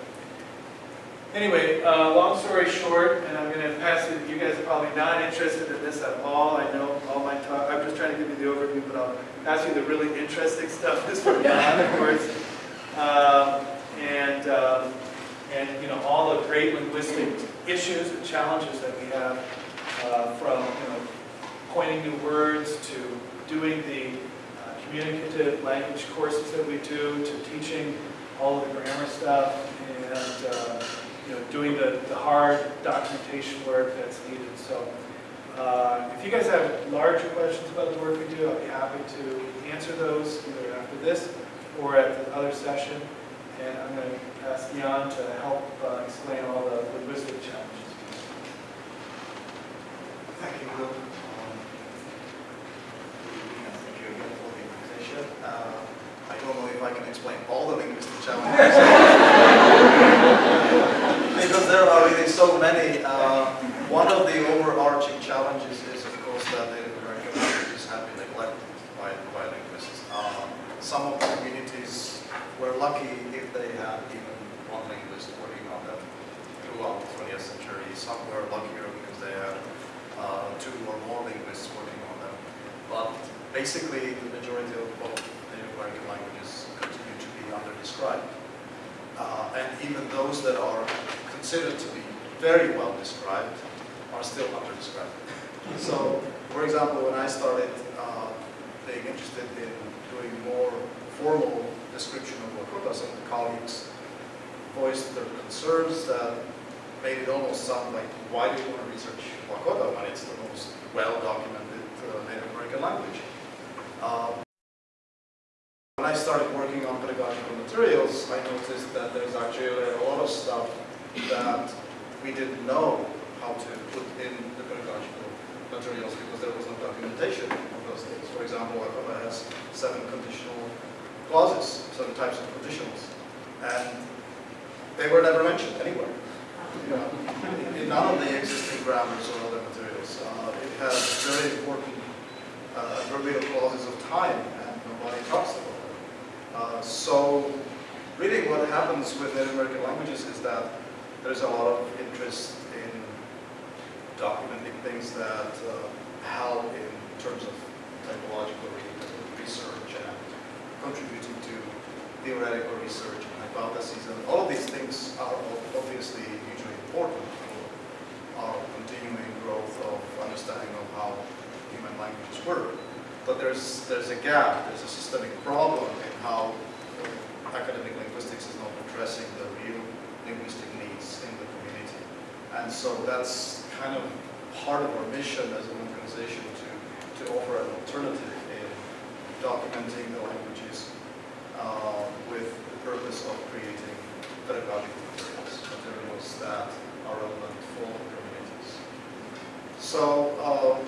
Anyway, uh, long story short, and I'm going to pass it, you guys are probably not interested in this at all. I know all my talk, I'm just trying to give you the overview, but I'll pass you the really interesting stuff is from Jan, of course. Um, and, um, and, you know, all the great linguistic issues and challenges that we have uh, from, you know, coining new words to doing the uh, communicative language courses that we do, to teaching all of the grammar stuff, and, uh, you know, doing the, the hard documentation work that's needed. So uh, if you guys have larger questions about the work we do, I'll be happy to answer those either after this or at the other session. And I'm going to ask Jan to help uh, explain all the linguistic challenges. Thank you, Will. Um, Thank you again for the invitation. Uh, I don't know if I can explain all the linguistic challenges. Because there are really so many. Uh, One of the overarching challenges is, of course, that Native American languages have been neglected by by linguists. Uh, Some of the communities were lucky if they had even one linguist working on them throughout the 20th century. Some were luckier because they had uh, two or more linguists working on them. But basically, the majority of both Native American languages continue to be under-described. Uh, and even those that are considered to be very well described are still under-described. So, for example, when I started uh, being interested in doing more formal description of Lakota, some colleagues voiced their concerns that made it almost sound like, why do you want to research Lakota when it's the most well-documented uh, Native American language? Um, when I started working on pedagogical materials, I noticed that there's actually a lot of stuff that we didn't know how to put in the pedagogical materials because there was no documentation of those things. For example, Lakota has seven conditional clauses, seven types of conditionals, and they were never mentioned anywhere. You know, in- in none of the existing grammars or other materials. Uh, it has very important uh, verbatim clauses of time, and nobody talks about them. Uh, so, really, what happens with Native American languages is that there's a lot of interest in documenting things that uh, help in terms of typological research and contributing to theoretical research and hypotheses. And all of these things are obviously hugely important for our continuing growth of understanding of how human languages work. But there's, there's a gap, there's a systemic problem in how uh, academic linguistics is not addressing the real linguistic needs in the community. And so that's kind of part of our mission as an organization to, to offer an alternative in documenting the languages uh, with the purpose of creating pedagogical materials, materials that are relevant for communities. So, um,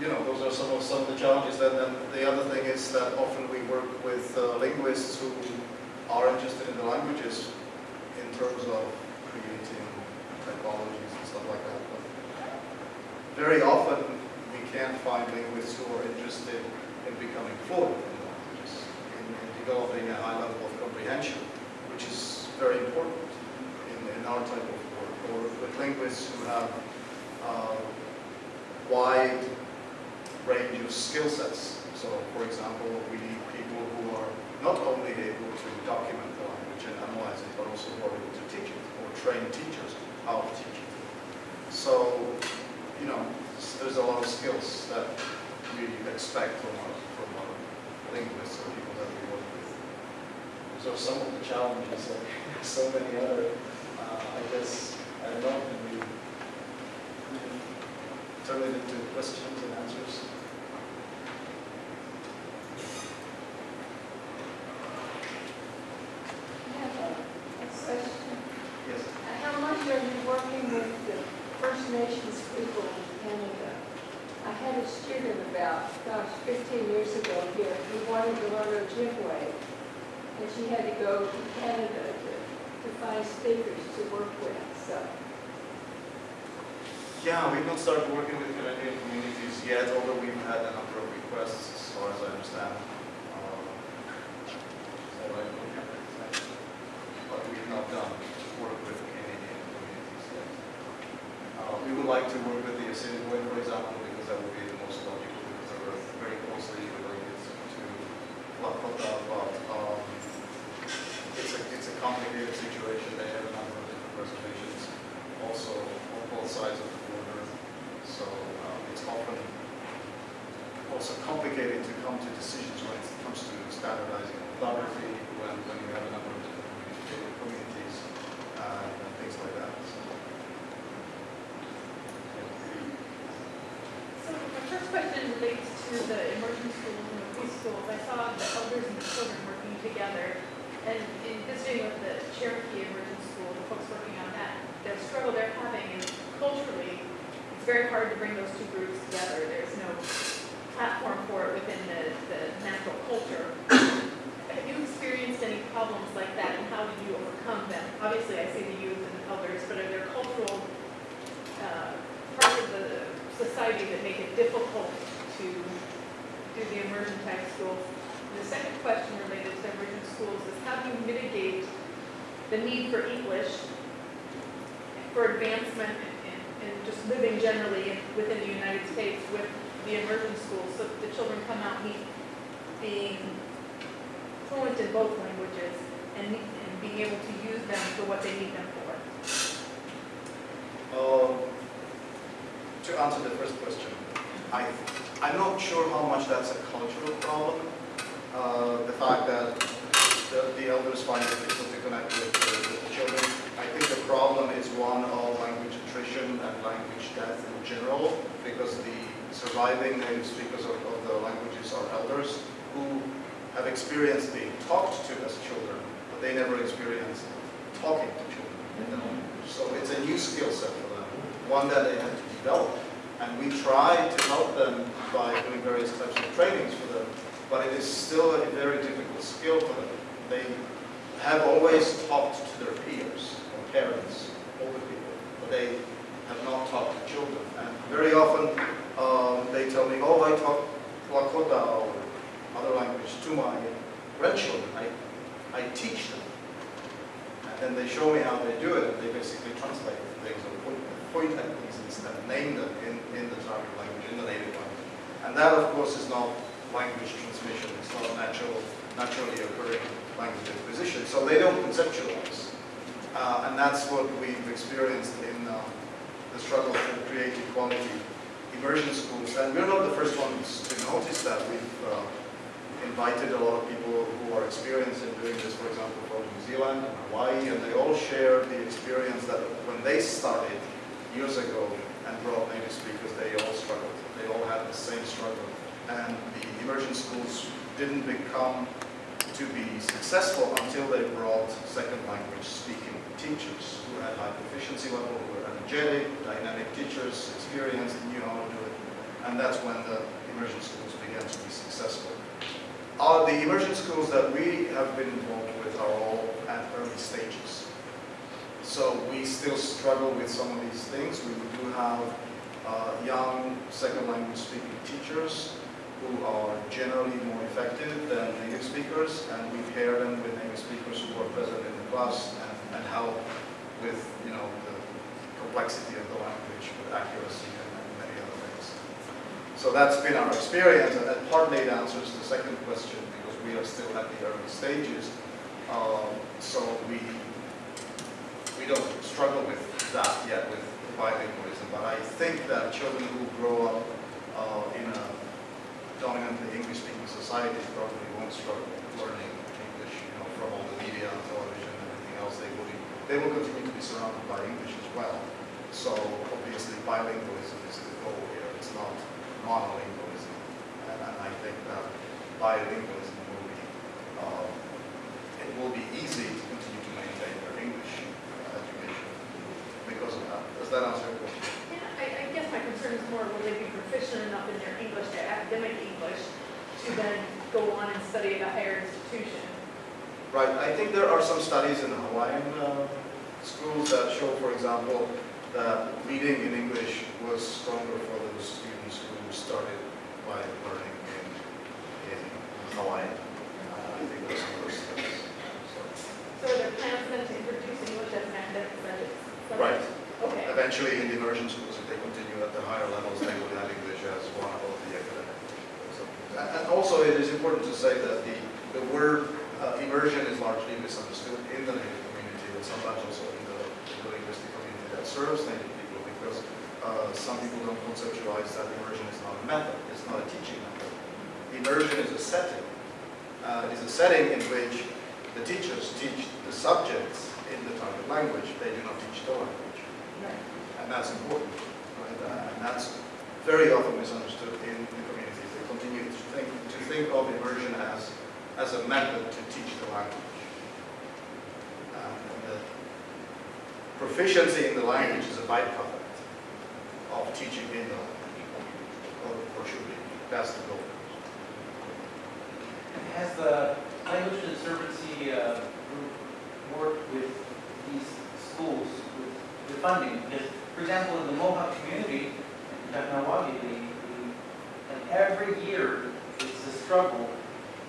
you know, those are some of, some of the challenges. And then the other thing is that often we work with uh, linguists who are interested in the languages in terms of creating typologies and stuff like that. But very often we can't find linguists who are interested in becoming fluent in languages, in, in developing a high level of comprehension, which is very important in, in our type of work, or with linguists who have uh, wide range of skill sets. So, for example, we need people who are not only able to document the language and analyze it, but also who are able to teach it, or train teachers how to teach it. So, you know, there's a lot of skills that we expect from our, from our linguists or people that we work with. So some of the challenges, like so many other, uh, I guess, I don't know, can we turn it into questions and answers? I have a a question. Yes. How much are you working with the First Nations people in Canada? I had a student about, gosh, 15 years ago here, who wanted to learn Ojibwe, and she had to go to Canada to, to find speakers to work with, so. Yeah, we've not started working with Canadian communities yet, although we've had a number of requests, as far as I understand. Um, so I don't have it. But we've not done work with Canadian communities yet. Uh, We would like to work with the Assiniboine, for example, because that would be the most logical, because they're very closely related to Lakota, but um, it's a, it's a complicated situation. They have a number of different reservations also on both sides of the border. So um, it's often also complicated to come to decisions when it comes to standardizing orthography, when, when you have a number of different community- communities uh, and things like that. So, So my first question relates to the immersion schools and the preschools. I saw the elders and the children working together. And in visiting with the Cherokee Immersion School, the folks working on that, the struggle they're having is culturally, it's very hard to bring those two groups together. There's no platform for it within the, the natural culture. Have you experienced any problems like that and how did you overcome them? Obviously, I see the youth elders, but are there cultural uh, parts of the society that make it difficult to do the immersion type schools. And the second question related to immersion schools is how do you mitigate the need for English for advancement and, just living generally in- within the United States with the immersion schools so the children come out be, being fluent in both languages and, and being able to use them for what they need them for? Um, Answer the first question, I, I'm not sure how much that's a cultural problem. Uh, The fact that the, the elders find it difficult to connect with the, with the children. I think the problem is one of language attrition and language death in general, because the surviving native speakers of, of the languages are elders who have experienced being talked to as children, but they never experienced talking to children the language. So it's a new skill set for them, one that they have to develop. And we try to help them by doing various types of trainings for them, but it is still a very difficult skill for them. They have always talked to their peers, or parents, older people, but they have not talked to children. And very often, um, they tell me, oh, I talk Lakota or other language to my grandchildren. I, I teach them. And then they show me how they do it, and they basically translate things or point, point at things instead, name them in, in the target language, in the native language. And that, of course, is not language transmission. It's not natural, naturally occurring language acquisition. So they don't conceptualize. Uh, and that's what we've experienced in uh, the struggle to create equality immersion schools. And we're not the first ones to notice that. We've uh, invited a lot of people who are experienced in doing this, for example, from New Zealand and Hawaii, and they all share the experience that when they started years ago and brought native speakers, they all struggled. They all had the same struggle. And the immersion schools didn't become to be successful until they brought second language speaking teachers who had high proficiency level, who were energetic, dynamic teachers, experienced, knew how to do it. And that's when the immersion schools began to be successful. Uh, the immersion schools that we have been involved with are all at early stages. So we still struggle with some of these things. We young second language speaking teachers who are generally more effective than native speakers, and we pair them with native speakers who are present in the class and, and help with, you know, the complexity of the language, with accuracy and, and many other things. So that's been our experience, and that partly answers the second question, because we are still at the early stages. Um, so we, we don't struggle with that yet, with bilingualism, but I think that children who grow up uh, in a dominantly English-speaking society probably won't struggle learning English, you know, from all the media, and television, and everything else. They will be, they will continue to be surrounded by English as well. So obviously bilingualism is the goal here. It's not monolingualism. And, and I think that bilingualism will be, um, it will be easy to Does that answer your question? Yeah, I, I guess my concern is more will they be proficient enough in their English, their academic English, to then go on and study at a higher institution? Right. I think there are some studies in Hawaiian uh, schools that show, for example, that reading in English was stronger for those students who started by learning in, in Hawaiian. Uh, I think there's some of those studies. So, are there plans then to introduce English as an academic subject? Right eventually in the immersion schools, if they continue at the higher levels, they would have English as one of the academic and also, it is important to say that the, the word uh, immersion is largely misunderstood in the native community and sometimes also in the, in the linguistic community that serves native people because uh, some people don't conceptualize that immersion is not a method, it's not a teaching method. Immersion is a setting. Uh, it is a setting in which the teachers teach the subjects in the target language, they do not teach the language. And that's important, right? Uh, and that's very often misunderstood in the communities. They continue to think, to think of immersion as, as a method to teach the language. Um, and the proficiency in the language is a byproduct of teaching in the language, or, or should be. That's the goal. Has the Language Conservancy uh, group worked with these schools with, with funding? Because, for example, in the Mohawk community, in Kahnawake, the, the, like every year, it's a struggle.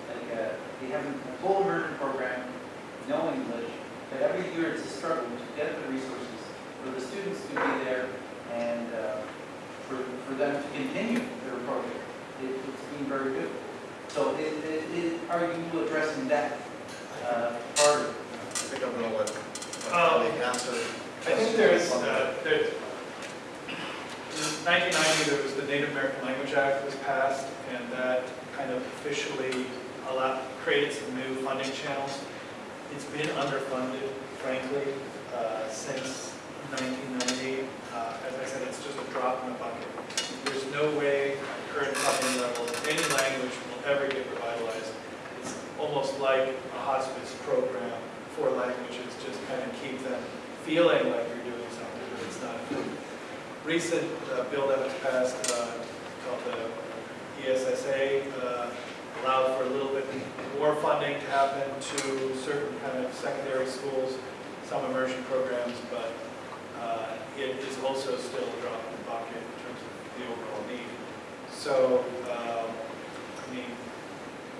Like, uh, they have a full immersion program, no English, but every year it's a struggle to get the resources for the students to be there and uh, for, for them to continue their program. It, it's been very difficult. So it, it, it, are you addressing that uh, part of it? I think I'm going to let my Um, answer. I think there's, uh, there, in 1990, there was the Native American Language Act was passed, and that kind of officially allowed, created some new funding channels. It's been underfunded, frankly, uh, since 1990. Uh, As I said, it's just a drop in the bucket. There's no way at current funding levels, any language will ever get revitalized. It's almost like a hospice program for languages, just kind of keep them feeling like you're doing something, but it's not. Recent uh, bill that was passed uh, called the ESSA uh, allowed for a little bit more funding to happen to certain kind of secondary schools, some immersion programs, but uh, it is also still a drop in the bucket in terms of the overall need. So, um, I mean,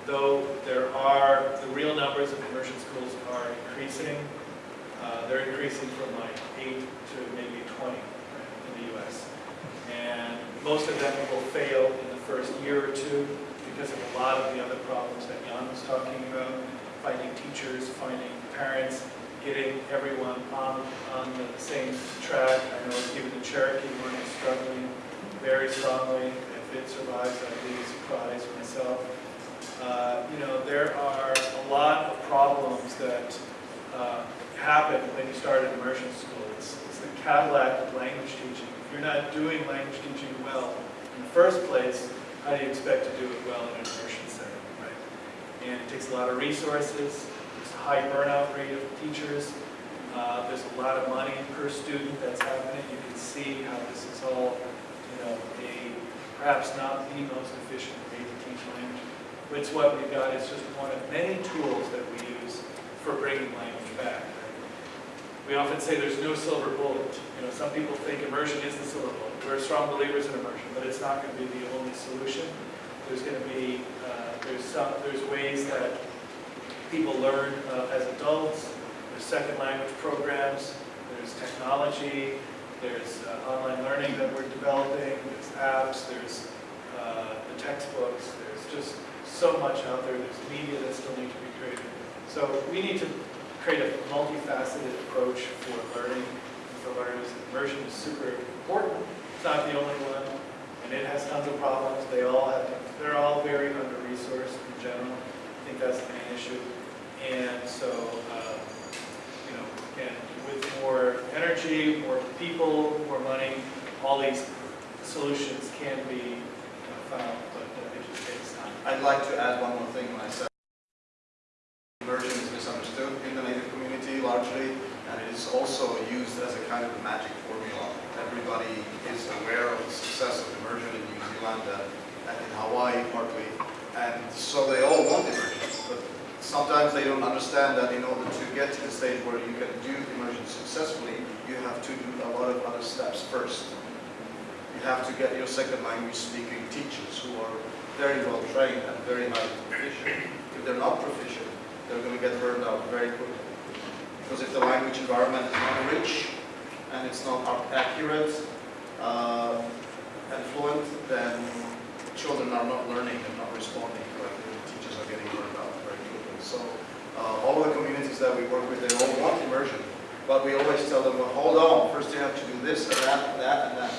though there are, the real numbers of immersion schools are increasing, uh, they're increasing from like eight to maybe 20 right, in the US. And most of them will fail in the first year or two because of a lot of the other problems that Jan was talking about, finding teachers, finding parents, getting everyone on, on the same track. I know even the Cherokee one is struggling very strongly. If it survives, I'd be surprised myself. Uh, you know, there are a lot of problems that uh, happen when you start an immersion school. It's, it's the Cadillac of language teaching. If you're not doing language teaching well in the first place, how do you expect to do it well in an immersion setting, right? And it takes a lot of resources. There's a high burnout rate of teachers. Uh, there's a lot of money per student that's happening. You can see how this is all, you know, a perhaps not the most efficient way to teach language. But It's what we've got. It's just one of many tools that we use for bringing language back. We often say there's no silver bullet. You know, some people think immersion is the silver bullet. We're strong believers in immersion, but it's not going to be the only solution. There's going to be uh, there's some there's ways that people learn uh, as adults. There's second language programs. There's technology. There's uh, online learning that we're developing. There's apps. There's uh, the textbooks. There's just so much out there. There's media that still need to be created. So we need to create a multifaceted approach for learning for learners. Immersion is super important. It's not the only one, and it has tons of problems. They all have, they're all very under-resourced in general. I think that's the main issue. And so, um, you know, again, with more energy, more people, more money, all these solutions can be uh, found, but it just takes time. I'd like to add one more thing when I said immersion is misunderstood in the native community largely, and it is also used as a kind of a magic formula. Everybody is aware of the success of immersion in New Zealand and, and in Hawaii partly, and so they all want immersion. But sometimes they don't understand that in order to get to the stage where you can do immersion successfully, you have to do a lot of other steps first. You have to get your second language speaking teachers who are very well trained and very highly proficient. If they're not proficient, they're going to get burned out very quickly. Because if the language environment is not rich, and it's not accurate uh, and fluent, then children are not learning and not responding correctly. Teachers are getting burned out very quickly. So uh, all of the communities that we work with, they all want immersion, but we always tell them, well, hold on, first you have to do this and that and that and that,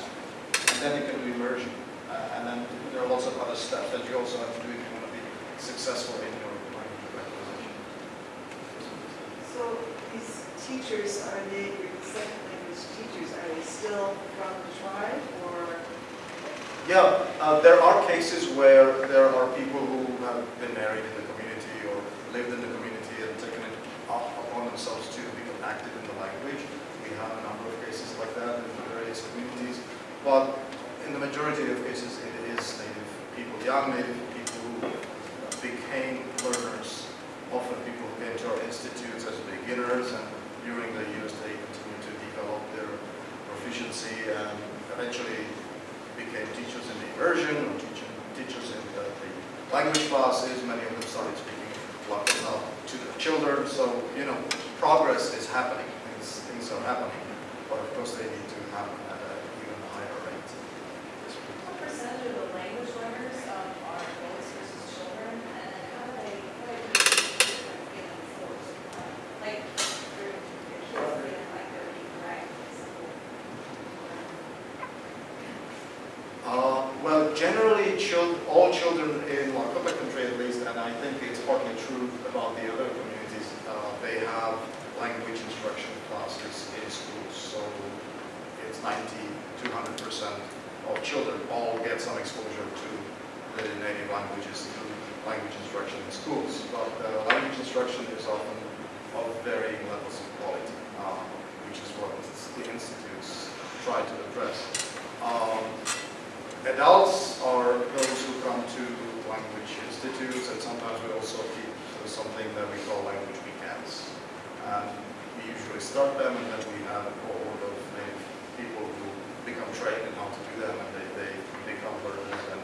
and then you can do immersion. Uh, and then there are lots of other steps that you also have to do if you want to be successful in your language acquisition. So these teachers, are they, second language teachers, are they still from the tribe or? Yeah, uh, there are cases where there are people who have been married in the community or lived in the community and taken it up upon themselves to become active in the language. We have a number of cases like that in various communities, but in the majority of cases, it is native people, young native people who became learners. Often people who came to our institutes as beginners and during the years they continue to develop their proficiency and eventually became teachers in the immersion or teaching, teachers in the, the language classes. Many of them started speaking Lakota to their children. So, you know, progress is happening. Things, things are happening. But of course, they need to happen at an even higher rate. What percentage of the language learners um, are adults versus children, and how do they, how do they get enforced? Like, your your kids feeling like they're being dragged to school? Uh, well, generally, chil- all children in Lakota country at least, and I think it's partly true about the other communities, uh, they have language instruction classes in schools. So it's 90 to 100% of children all get some exposure to the native languages through language instruction in schools. But uh, language instruction is often of varying levels of quality, uh, which is what the institutes try to address. Um, Adults are those who come to language institutes, and sometimes we also keep something that we call language weekends. And we usually start them, and then we have a cohort of people who become trained in how to do them, and they, they become learners, and,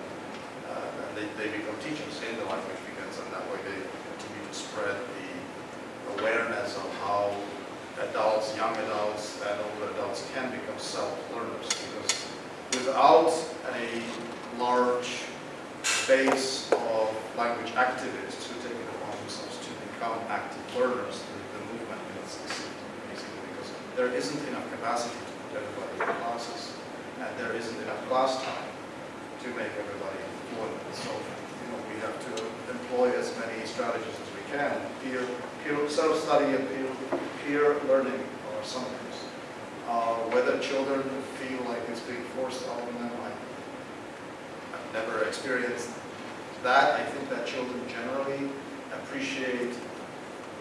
uh, and they, they become teachers in the language weekends, and that way they continue to spread the awareness of how adults, young adults, and older adults can become self-learners, because without a large base of language activists who take it upon themselves to become active learners, the, the movement is basically because there isn't enough capacity everybody in classes, and there isn't enough class time to make everybody fluent. So, you know, we have to employ as many strategies as we can. Peer, peer self-study and peer, peer learning are some of. Uh, whether children feel like it's being forced on them, I, I've never experienced that. I think that children generally appreciate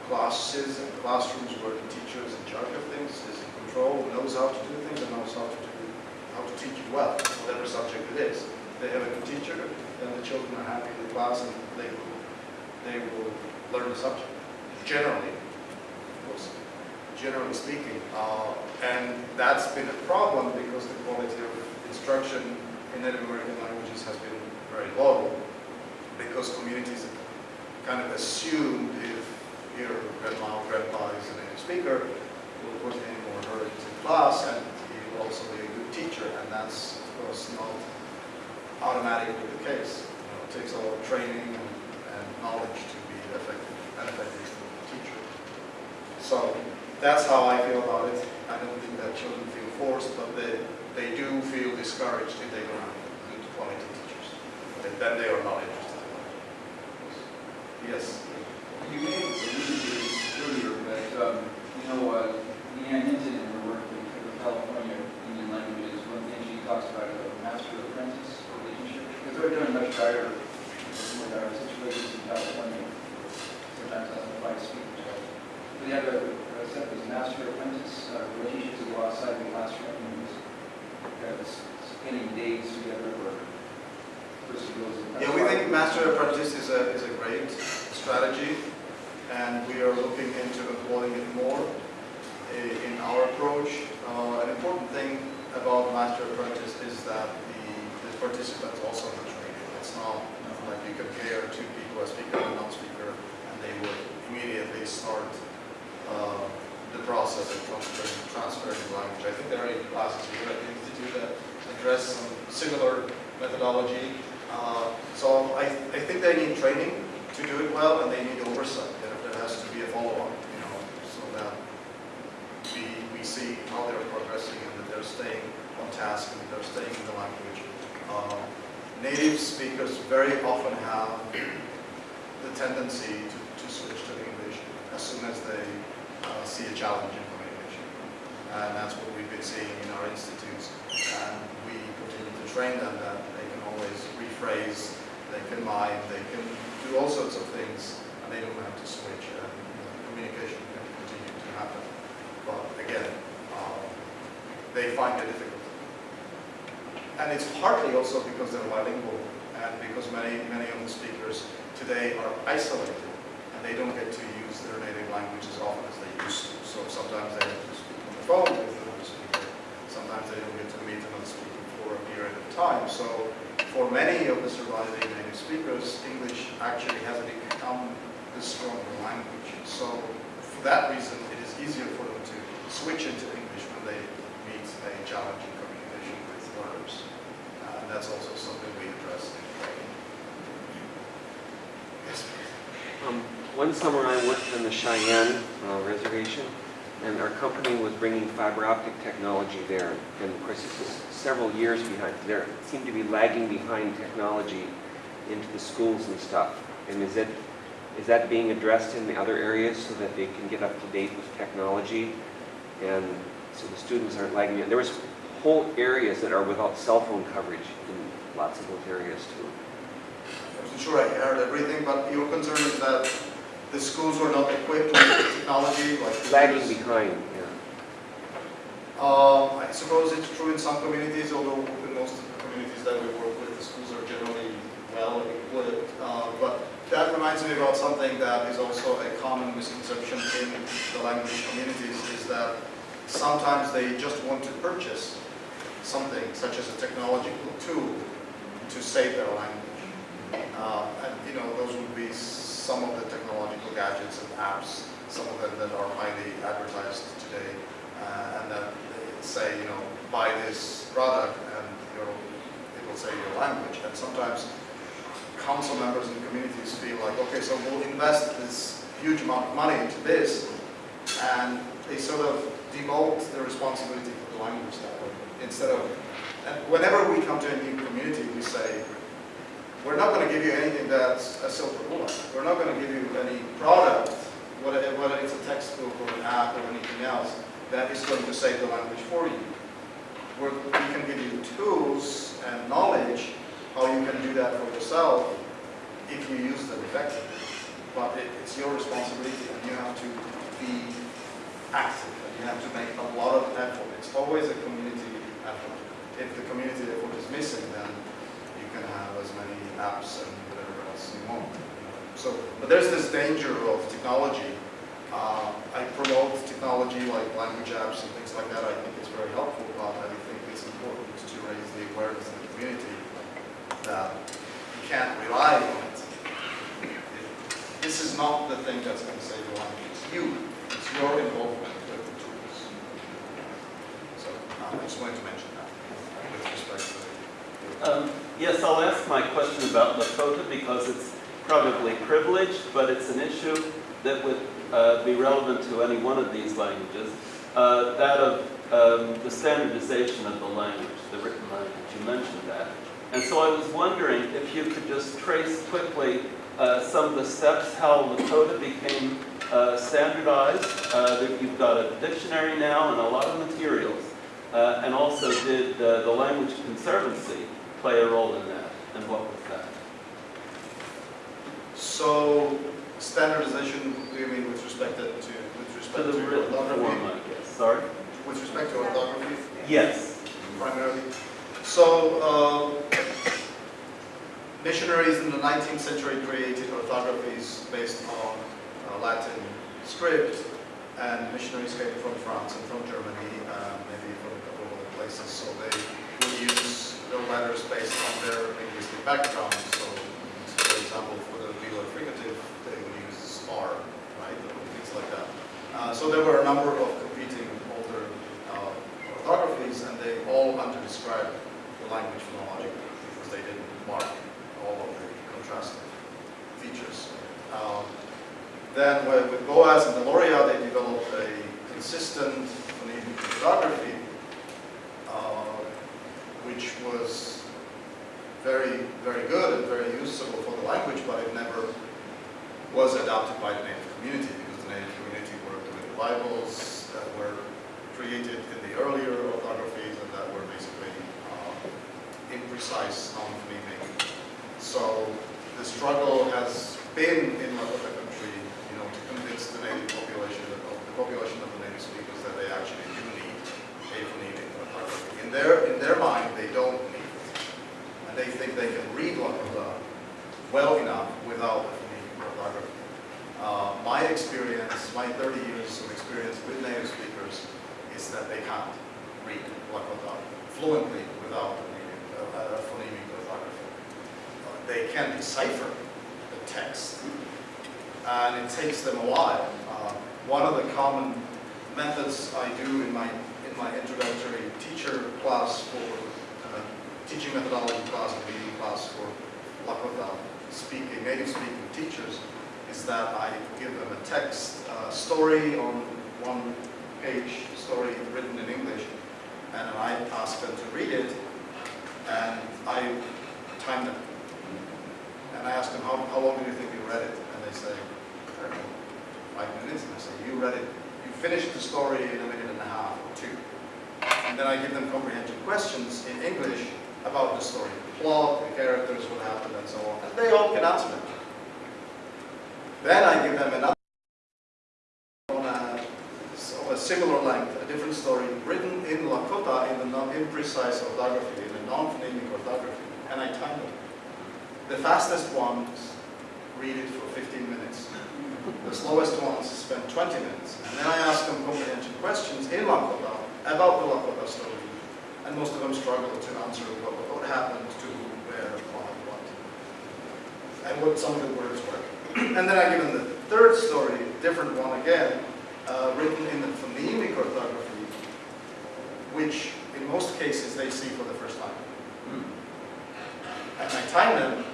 classes and classrooms where the teachers in charge of things, control, knows how to do things, and knows how to do how to teach well, whatever subject it is. They have a good teacher, then the children are happy in the class and they will, they will learn the subject. Generally, generally speaking. Uh, and that's been a problem because the quality of instruction in Native American languages has been very low because communities kind of assumed if your grandma or grandpa is a native speaker, will put him or her into class and he will also be a good teacher. And that's, of course, not automatically the case. You know, it takes a lot of training and, and knowledge to be effective, an effective teacher. So that's how I feel about it. I don't think that children feel forced, but they, they do feel discouraged if they don't have good quality teachers. And then they are not interested in. Yes. You may have alluded to this earlier, but, um, you know, uh, Leanne Hinton in her work with with California Indian languages, one thing she talks about is a master apprentice they're doing much better with our situations in California. Sometimes we have a, set of master apprentice uh, relationships that outside the classroom, and uh, spending days together, goes. Yeah, we think master apprentice is a, is a great strategy, and we are looking into employing it more in our approach. Uh, an important thing about master apprentice is that the, the participants also It's not like you compare two people, a speaker and a non-speaker, and they would immediately start uh, the process of transferring, transferring language. I think think there are eight classes here at the Institute that address some similar methodology. Uh, So I, I think they need training to do it well, and they need oversight. There, there has to be a follow-up, you know, so that we, we see how they're progressing and that they're staying on task and that they're staying in the language. Uh, Native speakers very often have the tendency to, to switch to English as soon as they uh, see a challenge in communication. And that's what we've been seeing in our institutes. And we continue to train them that they can always rephrase, they can mime, they can do all sorts of things, and they don't have to switch. And communication can continue to happen. But again, um, they find it difficult. And it's partly also because they're bilingual, and because many, many of the speakers today are isolated, and they don't get to use their native language as often as they used to. So sometimes they have to speak on the phone with another speaker. Sometimes they don't get to meet another speaker for a period of time. So for many of the surviving native speakers, English actually hasn't become the stronger language. So for that reason, it is easier for them to switch into English when they meet a challenging communication with learners. Uh, and that's also something we address in training. Yes. Um, One summer I worked on the Cheyenne uh, Reservation, and our company was bringing fiber optic technology there. And of course, this was several years behind. There seemed to be lagging behind technology into the schools and stuff. And is it, is that being addressed in the other areas so that they can get up to date with technology? And so the students aren't lagging. There was whole areas that are without cell phone coverage in lots of those areas too. I wasn't sure I heard everything, but your concern is that the schools were not equipped with technology like... Lagging behind, yeah. Um, I suppose it's true in some communities, although in most of the communities that we work with, the schools are generally well equipped. Uh, but that reminds me about something that is also a common misconception in the language communities, is that sometimes they just want to purchase something, such as a technological tool, to save their language. Uh, and, you know, those would be some of the technological gadgets and apps, some of them that are highly advertised today, uh, and that say, you know, buy this product and it will save your language. And sometimes council members and communities feel like, okay, so we'll invest this huge amount of money into this, and they sort of devote the responsibility for the language that. Instead of, and whenever we come to a new community, we say, we're not going to give you anything that's a silver bullet. We're not going to give you any product, whether, it's a textbook or an app or anything else, that is going to save the language for you. We're, we can give you tools and knowledge how you can do that for yourself if you use them effectively. But it, it's your responsibility and you have to be active and you have to make a lot of effort. It's always a community effort. If the community effort is missing, then you can have as many apps and whatever else you want. So, but there's this danger of technology. Uh, I promote technology like language apps and things like that. I think it's very helpful, but I think it's important to raise the awareness in the community that you can't rely on it. This is not the thing that's going to save your life. It's you. It's your involvement with the tools. So uh, I just wanted to mention that with respect to Um, Yes, I'll ask my question about Lakota because it's probably privileged, but it's an issue that would uh, be relevant to any one of these languages. Uh, That of um, the standardization of the language, the written language, you mentioned that. And so I was wondering if you could just trace quickly uh, some of the steps how Lakota became uh, standardized. Uh, that You've got a dictionary now and a lot of materials. Uh, And also, did uh, the Language Conservancy play a role in that? And what was that? So standardization, do you mean with respect to, with respect To the to orthography? Guess. Sorry? With respect to orthography Yes. primarily? So uh, missionaries in the 19th century created orthographies based on uh, Latin script, and missionaries came from France and from Germany, uh, maybe from a couple of other places, so they would use their letters based on their linguistic background. So, for example, for the velar fricative, they would use R, right, or things like that. Uh, so there were a number of competing older uh, orthographies and they all under-described the language phonologically because they didn't mark all of the contrastive features. Um, then with Boas and Deloria, they developed a consistent phonemic orthography, uh, which was very, very good and very useful for the language, but it never was adopted by the native community because the native community worked with Bibles that were created in the earlier orthographies and that were basically uh, imprecise, non-phonemic. So the struggle has been in Lakota country, you know, to convince the native population, of the population of the native speakers that they actually do need a phonemic orthography. In their, in their mind, they don't need it. And they think they can read well enough without phonemic orthography. Uh, my experience, my 30 years of experience with native speakers is that they can't read Lakota fluently without uh, phonemic orthography. Uh, they can decipher the text, and it takes them a while. Uh, one of the common methods I do in my my introductory teacher class for uh, teaching methodology class and reading class for Lakota speaking, native speaking teachers is that I give them a text uh, story on one page, story written in English, and I ask them to read it, and I time them. And I ask them, how, how long do you think you read it? And they say, five minutes. And I say, you read it, you finish the story in a minute and a half or two. And then I give them comprehension questions in English about the story, plot, the characters, what happened, and so on. And they all can answer. Then I give them another on a, of a similar length, a different story, written in Lakota in the imprecise orthography, in the non-phonemic orthography, and I time them. The fastest ones read it for 15 minutes. The slowest ones spend 20 minutes. And then I ask them comprehension questions in Lakota about the Lakota story. And most of them struggle to answer what, what happened to who, where, why, what. And what some of the words were. and then I give them the third story, different one again, uh, written in the phonemic orthography, which in most cases they see for the first time. And I time them,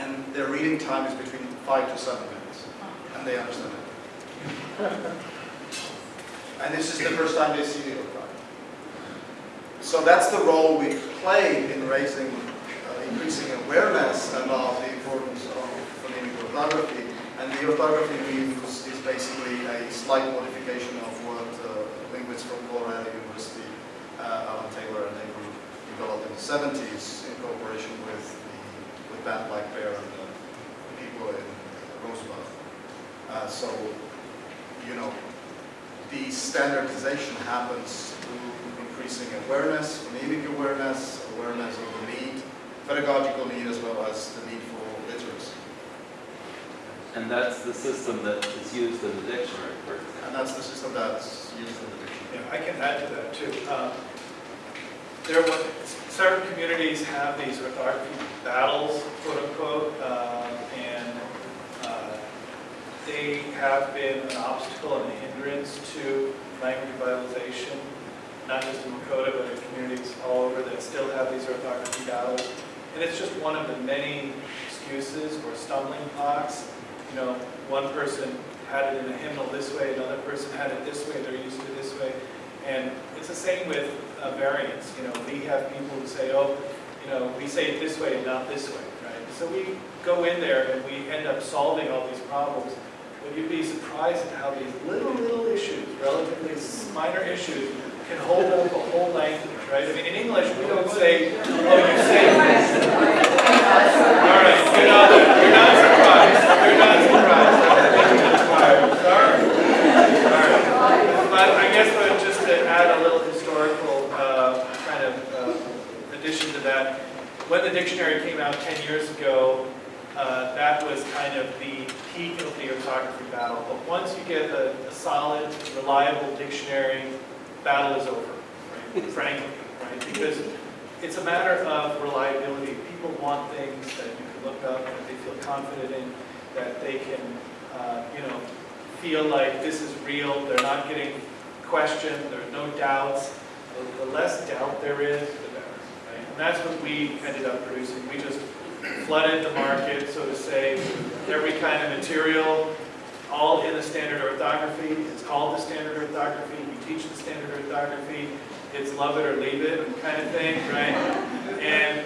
and their reading time is between five to seven minutes, and they understand it. and this is the first time they see the orthography. So that's the role we play in raising, uh, increasing awareness about the importance of phonemic orthography. And the orthography we use is basically a slight modification of what uh, linguists from Colorado University, uh, Allan Taylor and they group developed in the 70s in cooperation with the with Ben Black Bear and the people in Rosebud. Uh, so, you know, the standardization happens through increasing awareness, phonemic awareness, awareness of the need, pedagogical need as well as the need for literacy. And that's the system that is used in the dictionary, for example. And that's the system that's used in the dictionary. Yeah, I can add to that too. Um, there were, certain communities have these orthography battles, quote unquote, um, and uh, they have been an obstacle and a hindrance to language revitalization, not just in Lakota, but in communities all over that still have these orthography battles. And it's just one of the many excuses or stumbling blocks. You know, one person had it in a hymnal this way, another person had it this way, they're using it this way. And it's the same with uh, variants. You know, we have people who say, oh, you know, we say it this way and not this way, right? So we go in there and we end up solving all these problems. But you'd be surprised at how these little, little issues, relatively minor issues, can hold up a whole language, right? I mean, in English, we don't say, oh, you say. this. All right, not, you're not surprised. You're not surprised. Sorry. All right. But I guess uh, just to add a little historical uh, kind of uh, addition to that, when the dictionary came out 10 years ago, uh, that was kind of the peak of the orthography battle. But once you get a, a solid, reliable dictionary, battle is over, right? frankly, right? Because it's a matter of reliability. People want things that you can look up, that they feel confident in, that they can, uh, you know, feel like this is real. They're not getting questioned. There are no doubts. The- The less doubt there is, the better, right? And that's what we ended up producing. We just flooded the market, so to say, every kind of material, all in the standard orthography. It's called the standard orthography. We teach the standard orthography. It's love it or leave it kind of thing, right? And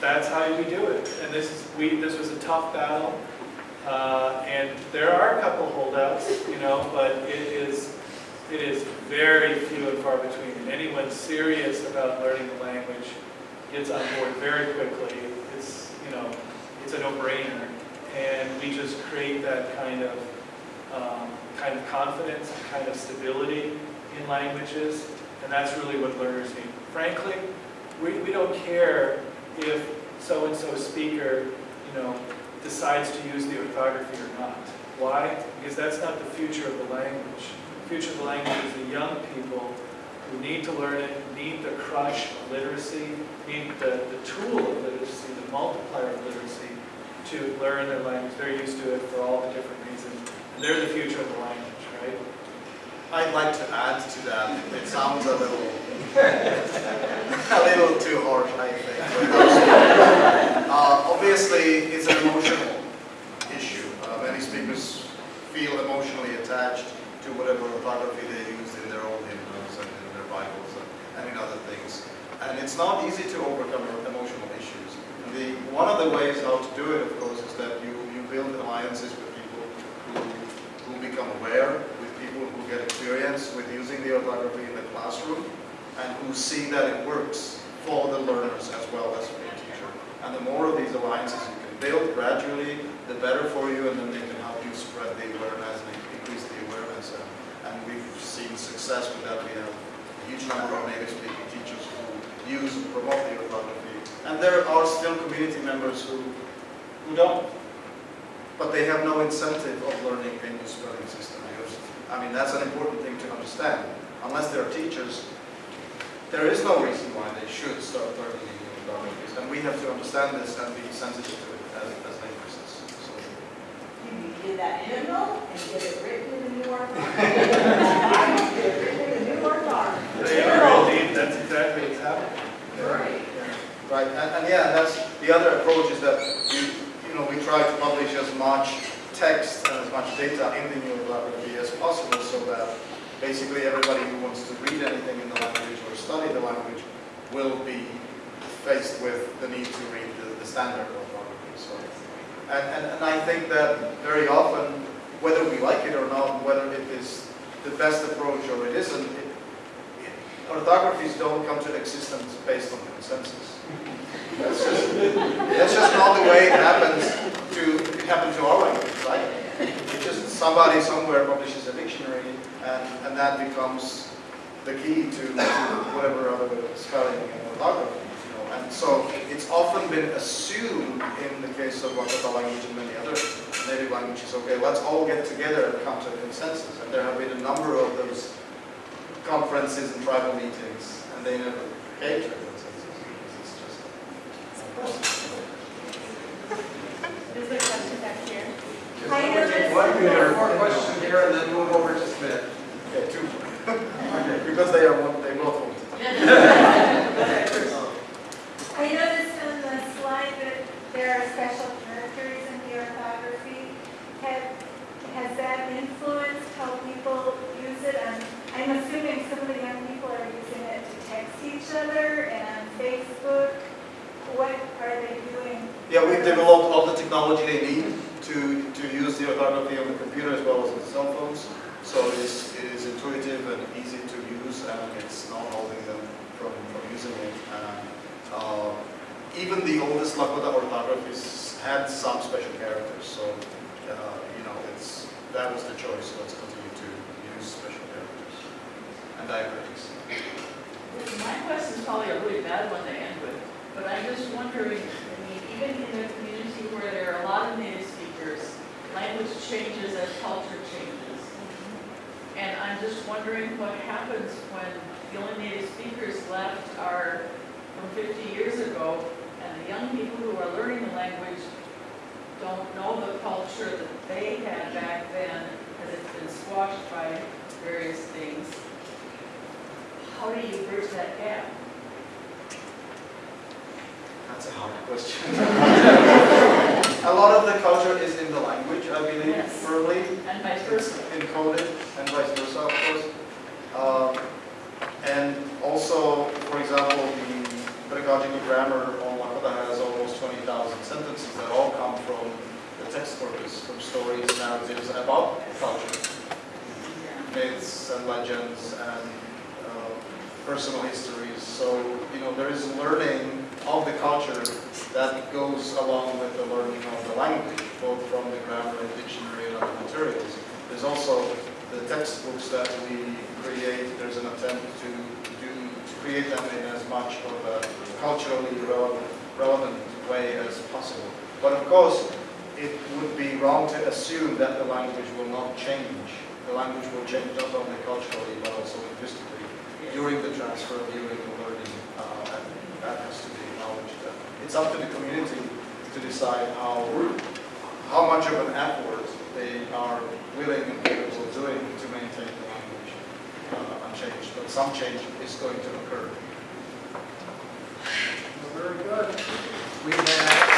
that's how we do it. And this is, we, this was a tough battle. Uh, and there are a couple holdouts, you know, but it is, it is very few and far between. And anyone serious about learning the language gets on board very quickly. It's, you know, it's a no-brainer. And we just create that kind of, um, kind of confidence, kind of stability in languages. And that's really what learners need. Frankly, we, we don't care if so-and-so speaker, you know, decides to use the orthography or not. Why? Because that's not the future of the language. Future of the language is the young people who need to learn it, need the crush of literacy, need the, the tool of literacy, the multiplier of literacy to learn their language. They're used to it for all the different reasons. And they're the future of the language, right? I'd like to add to that. It sounds a little, a little too harsh, I think. Uh, obviously, it's an emotional issue. Uh, many speakers feel emotionally attached to whatever orthography they use in their own hymnals and in their Bibles and, and in other things. And it's not easy to overcome emotional issues. The, one of the ways how to do it, of course, is that you, you build alliances with people who, who become aware, with people who get experience with using the orthography in the classroom, and who see that it works for the learners as well as for the teacher. And the more of these alliances you can build gradually, the better for you, and then they can help you spread the and increase the awareness. And, and we've success with that. We have a huge number of native speaking teachers who use and promote the orthography. And there are still community members who, who don't. But they have no incentive of learning a new spelling system. Because, I mean, that's an important thing to understand. Unless they're teachers, there is no reason why they should start learning new orthography. And we have to understand this and be sensitive to it as, as linguists. So, You did that hymnal and get it written in the New York Times. Get it written in the New York Times. They are indeed, that's exactly what's happening. Right. Right, and, and yeah, that's the other approach is that you, you know, we try to publish as much text and as much data in the new orthography as possible so that basically everybody who wants to read anything in the language or study the language will be faced with the need to read the, the standard orthography. So, and, and, and I think that very often, whether we like it or not, whether it is the best approach or it isn't, it, orthographies don't come to existence based on consensus. That's just, that's just not the way it happens to, it to our language, right? It's just somebody somewhere publishes a dictionary and, and that becomes the key to, to whatever other spelling and orthography. You know? And so it's often been assumed in the case of Lakota language and many other native languages, okay, let's all get together and come to a consensus. And there have been a number of those conferences and tribal meetings, and they never came to a consensus. It's just Is there a question back here? I noticed- One more, one question here, and then move over to Smith. Okay, two. okay, Because they are one, they both want to. I noticed on the slide that there are special characters in the orthography. Have, has that influenced how people use it? And I'm assuming some of the young people are using it to text each other and on Facebook. What are they doing? Yeah, we've developed all the technology they need to, to use the orthography on the computer as well as on cell phones. So it is, it is intuitive and easy to use and it's not holding them from, from using it. And, uh, even the oldest Lakota orthographies had some special characters. So, uh, you know, it's, that was the choice. Let's continue to use special characters and diacritics. My question is probably a really bad one to end with, but I'm just wondering, I mean, even in a community where there are a lot of native speakers, language changes as culture changes. And I'm just wondering what happens when the only native speakers left are from 50 years ago, and the young people who are learning the language don't know the culture that they had back then, because it's been squashed by various things. How do you bridge that gap? That's a hard question. A lot of the culture is in the language, I believe, Yes. firmly. And vice versa. Encoded, and vice versa, of course. Um, And also, for example, the pedagogical grammar on Lakota has almost 20,000 sentences that all come from the text corpus, from stories, narratives about culture. Myths and legends and personal histories. So, you know, there is learning of the culture that goes along with the learning of the language, both from the grammar and dictionary and other materials. There's also the textbooks that we create, there's an attempt to do, to create them in as much of a culturally relevant, relevant way as possible. But of course, it would be wrong to assume that the language will not change. The language will change not only culturally, but also linguistically during the transfer, during the learning, uh, and that has to be acknowledged. It's up to the community to decide how how much of an effort they are willing and capable of doing to maintain the language uh, unchanged. But some change is going to occur. Very good. We have.